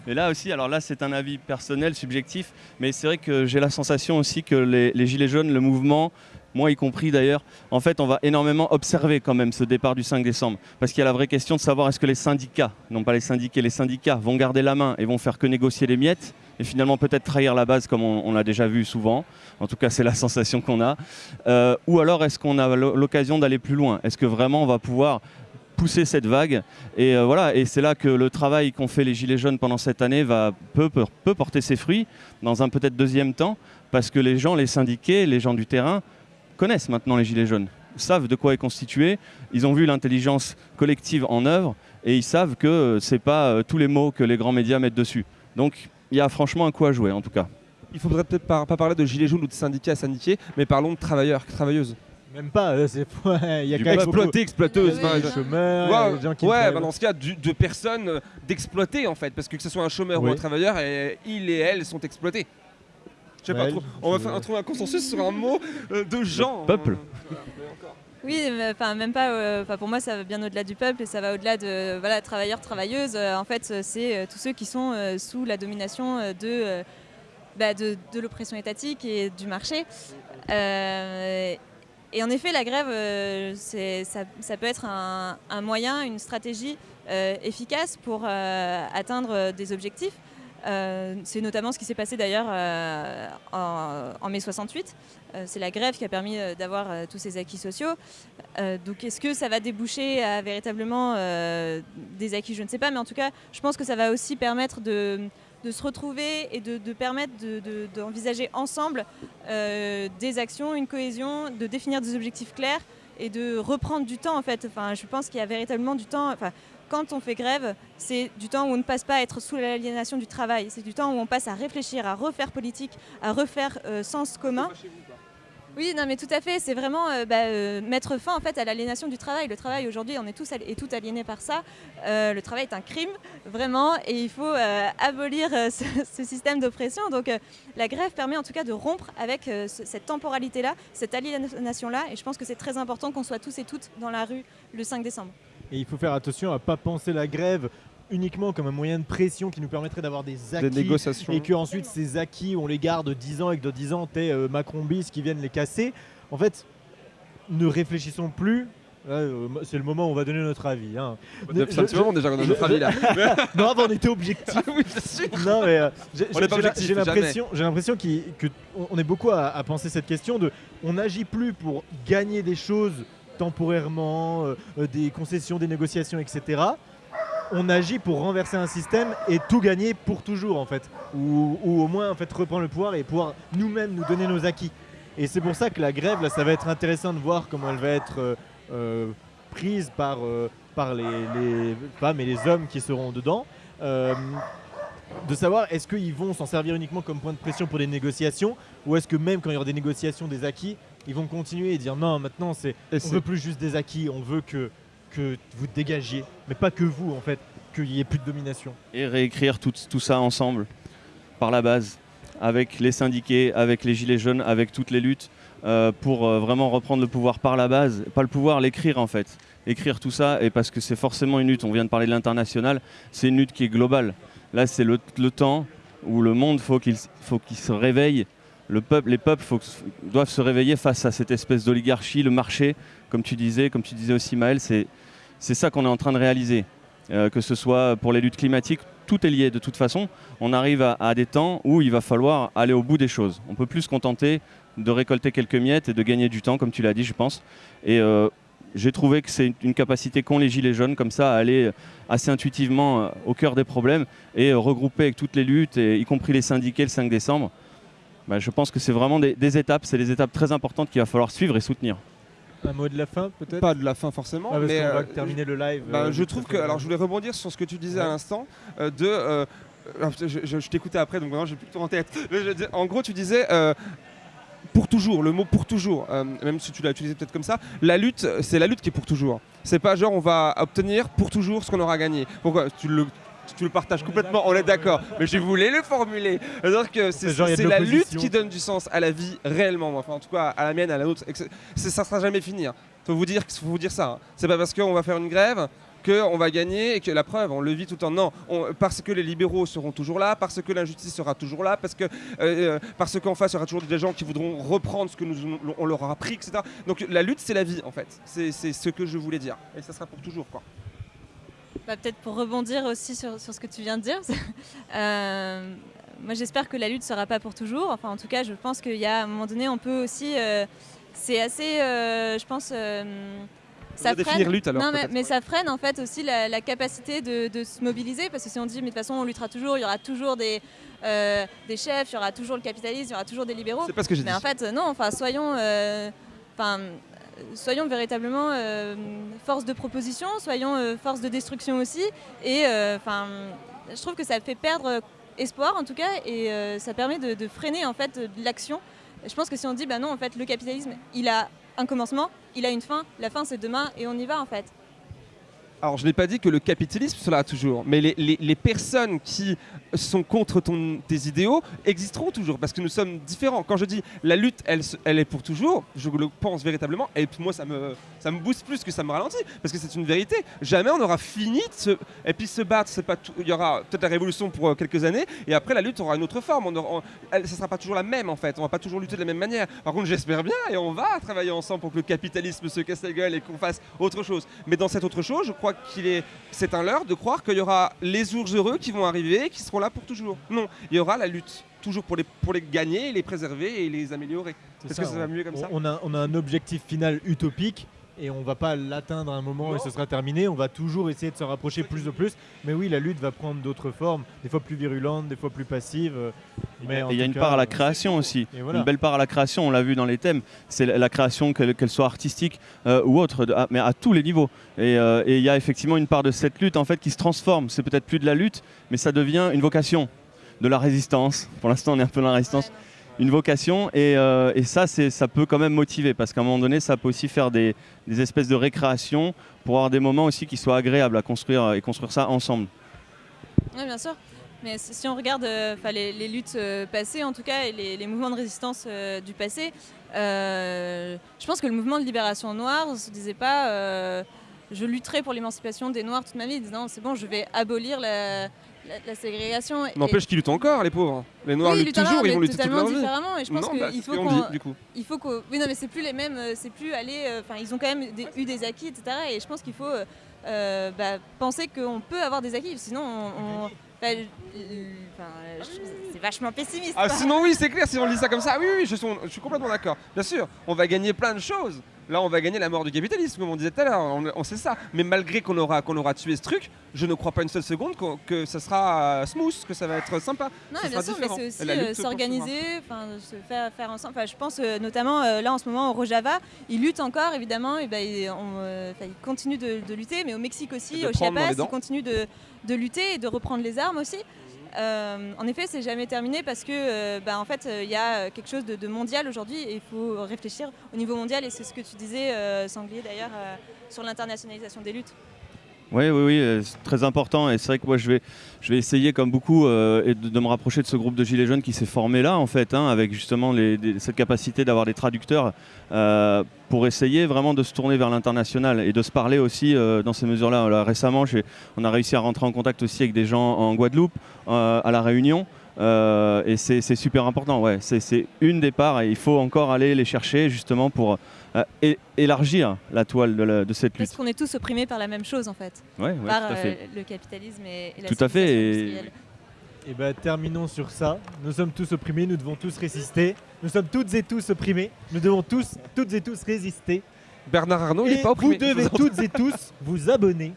Mais là aussi, alors là, c'est un avis personnel, subjectif, mais c'est vrai que j'ai la sensation aussi que les, les Gilets jaunes, le mouvement, moi y compris d'ailleurs, en fait, on va énormément observer quand même ce départ du 5 décembre. Parce qu'il y a la vraie question de savoir est-ce que les syndicats, non pas les syndiqués, les syndicats vont garder la main et vont faire que négocier les miettes et finalement peut-être trahir la base comme on, l'a déjà vu souvent. En tout cas, c'est la [LAUGHS] sensation qu'on a. Euh, ou alors est-ce qu'on a l'o- l'occasion d'aller plus loin? Est-ce que vraiment on va pouvoir pousser cette vague? Et euh, voilà et c'est là que le travail qu'ont fait les gilets jaunes pendant cette année va peut, peut porter ses fruits dans un peut-être deuxième temps parce que les gens les syndiqués les gens du terrain connaissent maintenant les gilets jaunes savent de quoi est constitué ils ont vu l'intelligence collective en œuvre et ils savent que euh, c'est pas euh, tous les mots que les grands médias mettent dessus donc il y a franchement un coup à jouer en tout cas Il faudrait peut-être pas, pas parler de gilets jaunes ou de syndicats à syndiqués, mais parlons de travailleurs, travailleuses. Même pas, euh, c'est [LAUGHS] ouais, il y a Exploitées, exploiteuses. Oui, oui, chômeurs, Ouais, des gens qui ouais, travaillent. bah dans ce cas, du- de personnes d'exploiter en fait, parce que que ce soit un chômeur ou un travailleur, et, ils et elles sont exploités. Je sais pas Ouais, trop. On va faire, trouver un consensus sur un mot euh, de gens. peuple. Oui, enfin même pas. euh, Enfin pour moi, ça va bien au-delà du peuple et ça va au-delà de voilà travailleurs, travailleuses. Euh, en fait, c'est euh, tous ceux qui sont euh, sous la domination euh, de, euh, bah, de, de l'oppression étatique et du marché. Euh, et en effet, la grève, euh, c'est- ça, ça peut être un, un moyen, une stratégie euh, efficace pour euh, atteindre des objectifs. Euh, c'est notamment ce qui s'est passé d'ailleurs euh, en, en mai 68. Euh, c'est la grève qui a permis d'avoir tous ces acquis sociaux. Donc est-ce que ça va déboucher à véritablement des acquis? Je ne sais pas, mais en tout cas, je pense que ça va aussi permettre de, se retrouver et de, permettre de- de- d'envisager ensemble des actions, une cohésion, de définir des objectifs clairs et de reprendre du temps en fait. Enfin, je pense qu'il y a véritablement du temps. Quand on fait grève, c'est du temps où on ne passe pas à être sous l'aliénation du travail. C'est du temps où on passe à réfléchir, à refaire politique, à refaire euh, sens commun. Oui, non, mais tout à fait. C'est vraiment euh, bah, euh, mettre fin en fait à l'aliénation du travail. Le travail aujourd'hui, on est tous et tout aliénés par ça. Euh, le travail est un crime, vraiment, et il faut abolir ce, [LAUGHS] ce système d'oppression. Donc, la grève permet en tout cas de rompre avec ce- cette temporalité-là, cette aliénation-là, et je pense que c'est très important qu'on soit tous et toutes dans la rue le 5 décembre. Et il faut faire attention à pas penser la grève uniquement comme un moyen de pression qui nous permettrait d'avoir des acquis. Des négociations. et que ensuite ces acquis on les garde 10 ans et que dans 10 ans t'es euh, Macron bis qui viennent les casser. En fait, ne réfléchissons plus. Euh, c'est le moment où on va donner notre avis. hein. C'est un petit moment déjà qu'on a notre avis là. [LAUGHS] Non, avant on était objectif. oui, sûr. Non, mais euh, j'ai On n'est pas j'ai- objectif, j'ai jamais. l'impression, j'ai l'impression qu'il- que on- on est beaucoup à, à penser cette question de, on n'agit plus pour gagner des choses temporairement, euh, euh, des concessions, des négociations, etc. On agit pour renverser un système et tout gagner pour toujours en fait, ou, au moins en fait reprendre le pouvoir et pouvoir nous-mêmes nous donner nos acquis. Et c'est pour ça que la grève là, ça va être intéressant de voir comment elle va être euh, prise par, par les, les femmes et les hommes qui seront dedans. De savoir est-ce qu'ils vont s'en servir uniquement comme point de pression pour des négociations ou est-ce que même quand il y aura des négociations, des acquis, ils vont continuer et dire non, maintenant c'est on veut plus juste des acquis, on veut que, que vous dégagiez, mais pas que vous en fait, qu'il y ait plus de domination. et réécrire tout, tout ça ensemble par la base avec les syndiqués, avec les gilets jaunes, avec toutes les luttes euh, pour euh, vraiment reprendre le pouvoir par la base, pas le pouvoir, l'écrire en fait. Écrire tout ça et parce que c'est forcément une lutte, on vient de parler de l'international, c'est une lutte qui est globale. Là c'est le, le temps où le monde faut qu'il faut qu'il se réveille, les peuples doivent se réveiller face à cette espèce d'oligarchie, le marché, comme tu disais, comme tu disais aussi Maël, c'est ça qu'on est en train de réaliser. euh, que ce soit pour les luttes climatiques, tout est lié de toute façon. On arrive à, des temps où il va falloir aller au bout des choses. On peut plus se contenter de récolter quelques miettes et de gagner du temps, comme tu l'as dit, je pense. Et euh, j'ai trouvé que c'est une capacité qu'ont les Gilets jaunes, comme ça, à aller assez intuitivement euh, au cœur des problèmes et euh, regrouper avec toutes les luttes, y compris les syndiqués le 5 décembre. Bah, je pense que c'est vraiment des, des étapes, c'est des étapes très importantes qu'il va falloir suivre et soutenir. Un mot de la fin peut-être? Pas de la fin forcément, Ah, mais qu'on va euh, terminer le live. Bah, euh, je trouve que. Alors, je voulais rebondir sur ce que tu disais à l'instant euh, de. je je- je t'écoutais après, donc maintenant j'ai plus tout en tête. Je en gros, tu disais. euh, pour toujours, le mot pour toujours, euh, même si tu l'as utilisé peut-être comme ça, la lutte, c'est la lutte qui est pour toujours. C'est pas genre on va obtenir pour toujours ce qu'on aura gagné. Pourquoi? Tu le, tu le partages complètement, on est d'accord, mais je voulais le formuler. Que c'est la lutte qui donne du sens à la vie réellement, enfin en tout cas à la mienne, à la nôtre. Ça sera jamais fini. hein. Faut vous dire, faut vous dire ça. hein. C'est pas parce qu'on va faire une grève qu'on va gagner et que la preuve, on le vit tout le temps. Non, on- parce que les libéraux seront toujours là, parce que l'injustice sera toujours là, parce que euh, euh, parce qu'en face, il y aura toujours des gens qui voudront reprendre ce que nous on leur a appris, etc. Donc la lutte, c'est la vie en fait. C'est ce que je voulais dire. Et ça sera pour toujours, quoi. Bah, Peut-être pour rebondir aussi sur, sur ce que tu viens de dire. [LAUGHS] euh, moi, j'espère que la lutte ne sera pas pour toujours. Enfin, en tout cas, je pense qu'il y a un moment donné, on peut aussi. euh, c'est assez, euh, je pense. ça va définir lutte, alors, Non, mais, mais ça freine en fait aussi la, la capacité de, de se mobiliser parce que si on dit mais de toute façon on luttera toujours, il y aura toujours des, des chefs, il y aura toujours le capitalisme, il y aura toujours des libéraux. C'est pas ce que j'ai dit. Mais en fait, non, enfin, soyons, enfin, soyons véritablement euh, force de proposition, soyons euh, force de destruction aussi. Et euh, enfin, je trouve que ça fait perdre espoir en tout cas, et ça permet de, de freiner en fait l'action. Je pense que si on dit, bah non, en fait, le capitalisme, il a un commencement, il a une fin, la fin c'est demain, et on y va en fait. Alors, je n'ai pas dit que le capitalisme sera toujours, mais les, les- les personnes qui sont contre ton- tes idéaux existeront toujours, parce que nous sommes différents. Quand je dis la lutte, elle, elle est pour toujours, je le pense véritablement, et moi, ça me, ça me booste plus que ça me ralentit, parce que c'est une vérité. Jamais on aura fini de se... Et puis se battre, c'est pas il y aura peut-être la révolution pour euh, quelques années, et après, la lutte aura une autre forme. On aura- sera pas toujours la même, en fait. On va pas toujours lutter de la même manière. Par contre, j'espère bien, et on va travailler ensemble pour que le capitalisme se casse la gueule et qu'on fasse autre chose. Mais dans cette autre chose, je crois qu'il est, c'est un leurre de croire qu'il y aura les jours heureux qui vont arriver et qui seront là pour toujours. Non, il y aura la lutte toujours pour les, pour les gagner, les préserver et les améliorer. Est-ce que ça va mieux comme on, ça? on a, on a un objectif final utopique et on va pas l'atteindre à un moment Non. et ce sera terminé. On va toujours essayer de se rapprocher plus de plus. Mais oui, la lutte va prendre d'autres formes, des fois plus virulentes, des fois plus passives. euh, Mais il y a une cas, part à la création aussi, voilà. une belle part à la création, on l'a vu dans les thèmes, c'est la création, qu'elle soit artistique euh, ou autre, à- mais à tous les niveaux. Et euh, et il y a effectivement une part de cette lutte en fait qui se transforme, c'est peut-être plus de la lutte, mais ça devient une vocation, de la résistance. Pour l'instant on est un peu dans la résistance. Une vocation et, euh, ça, ça peut quand même motiver parce qu'à un moment donné, ça peut aussi faire des, espèces de récréation pour avoir des moments aussi qui soient agréables à construire et construire ça ensemble. Oui, bien sûr. Mais si on regarde euh, les, luttes euh, passées, en tout cas, et les, mouvements de résistance euh, du passé, euh, je pense que le mouvement de libération noire ne se disait pas euh, je lutterai pour l'émancipation des Noirs toute ma vie. Non, c'est bon, je vais abolir la, la- la ségrégation. N'empêche qu'ils luttent encore, les pauvres. Les Noirs oui, luttent toujours, ils vont lutter toute leur vie. différemment. Et je pense Non, bah, faut qu'on qu'on dit, du coup. il faut qu'au- oui non mais c'est plus les mêmes c'est plus aller euh, enfin ils ont quand même des- eu des acquis etc et je pense qu'il faut euh, euh, bah, penser qu'on peut avoir des acquis sinon on, on- enfin, c'est vachement pessimiste Ah sinon oui c'est clair si on lit ça comme ça oui oui je suis, je suis complètement d'accord bien sûr on va gagner plein de choses là on va gagner la mort du capitalisme comme on disait tout à l'heure. On, on sait ça. Mais malgré qu'on aura qu'on aura tué ce truc je ne crois pas une seule seconde que ça sera euh, smooth que ça va être sympa. Non, Ça bien sûr, mais c'est aussi euh, s'organiser, se faire, faire ensemble. Je pense euh, notamment là en ce moment au Rojava, ils luttent encore évidemment, et ben, ils, on, enfin, ils continuent de, de lutter, mais au Mexique aussi, au Chiapas, ils continuent de, de lutter et de reprendre les armes aussi. Euh, en effet, c'est jamais terminé parce que, euh, bah, en fait, euh, il y a quelque chose de, de mondial aujourd'hui et il faut réfléchir au niveau mondial. Et c'est ce que tu disais, Sanglier d'ailleurs, sur l'internationalisation des luttes. Oui, oui, oui, euh, c'est très important. Et c'est vrai que moi, je vais, essayer, comme beaucoup, euh, de, me rapprocher de ce groupe de Gilets jaunes qui s'est formé là, en fait, hein, avec justement cette capacité d'avoir des traducteurs euh, pour essayer vraiment de se tourner vers l'international et de se parler aussi dans ces mesures-là. Là, récemment, on a réussi à rentrer en contact aussi avec des gens en Guadeloupe, à La Réunion. Et c'est super important, ouais. C'est- une des parts et il faut encore aller les chercher justement pour élargir la toile de, la- de cette lutte. Parce qu'on est tous opprimés par la même chose en fait, Ouais, ouais, par tout à fait. euh, le capitalisme et, et la Tout à fait, et-. Et bah terminons sur ça. Nous sommes tous opprimés, nous devons tous résister. Nous sommes toutes et tous opprimés, nous devons tous, toutes et tous résister. Bernard Arnault, il et est pas vous opprimé. devez toutes et tous vous abonner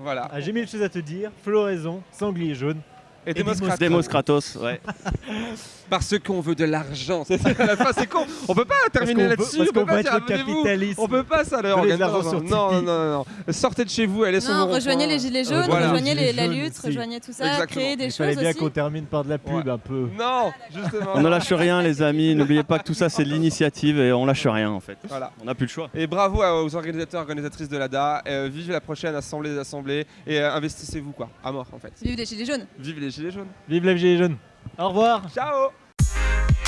Voilà. à J'ai mille choses à te dire, Floraison, Sanglier jaune. Et Kratos. Demos Kratos, ouais. [LAUGHS] Parce qu'on veut de l'argent. C'est [LAUGHS] con. On peut pas terminer là-dessus. on peut pas être capitalisme. On peut pas ça, le Donnez de Organe. l'argent Non, sur non, non. Sortez de chez vous, allez sur Non, le rejoignez les gilets jaunes, voilà. rejoignez les- Gilets la jaunes lutte, rejoignez tout ça, Exactement. créez des Il fallait choses bien qu'on termine par de la pub Ouais. un peu. Non, justement. On ne lâche rien, les amis. [LAUGHS] N'oubliez pas que tout ça, c'est de l'initiative et on lâche rien en fait. Voilà. On n'a plus le choix. Et bravo aux organisateurs, organisatrices de l'ADA. Euh, vive la prochaine assemblée des assemblées et euh, investissez-vous quoi, à mort en fait. Vive les gilets jaunes Vive les gilets jaunes. Vive la Gilet jaune. Au revoir. Ciao Thank you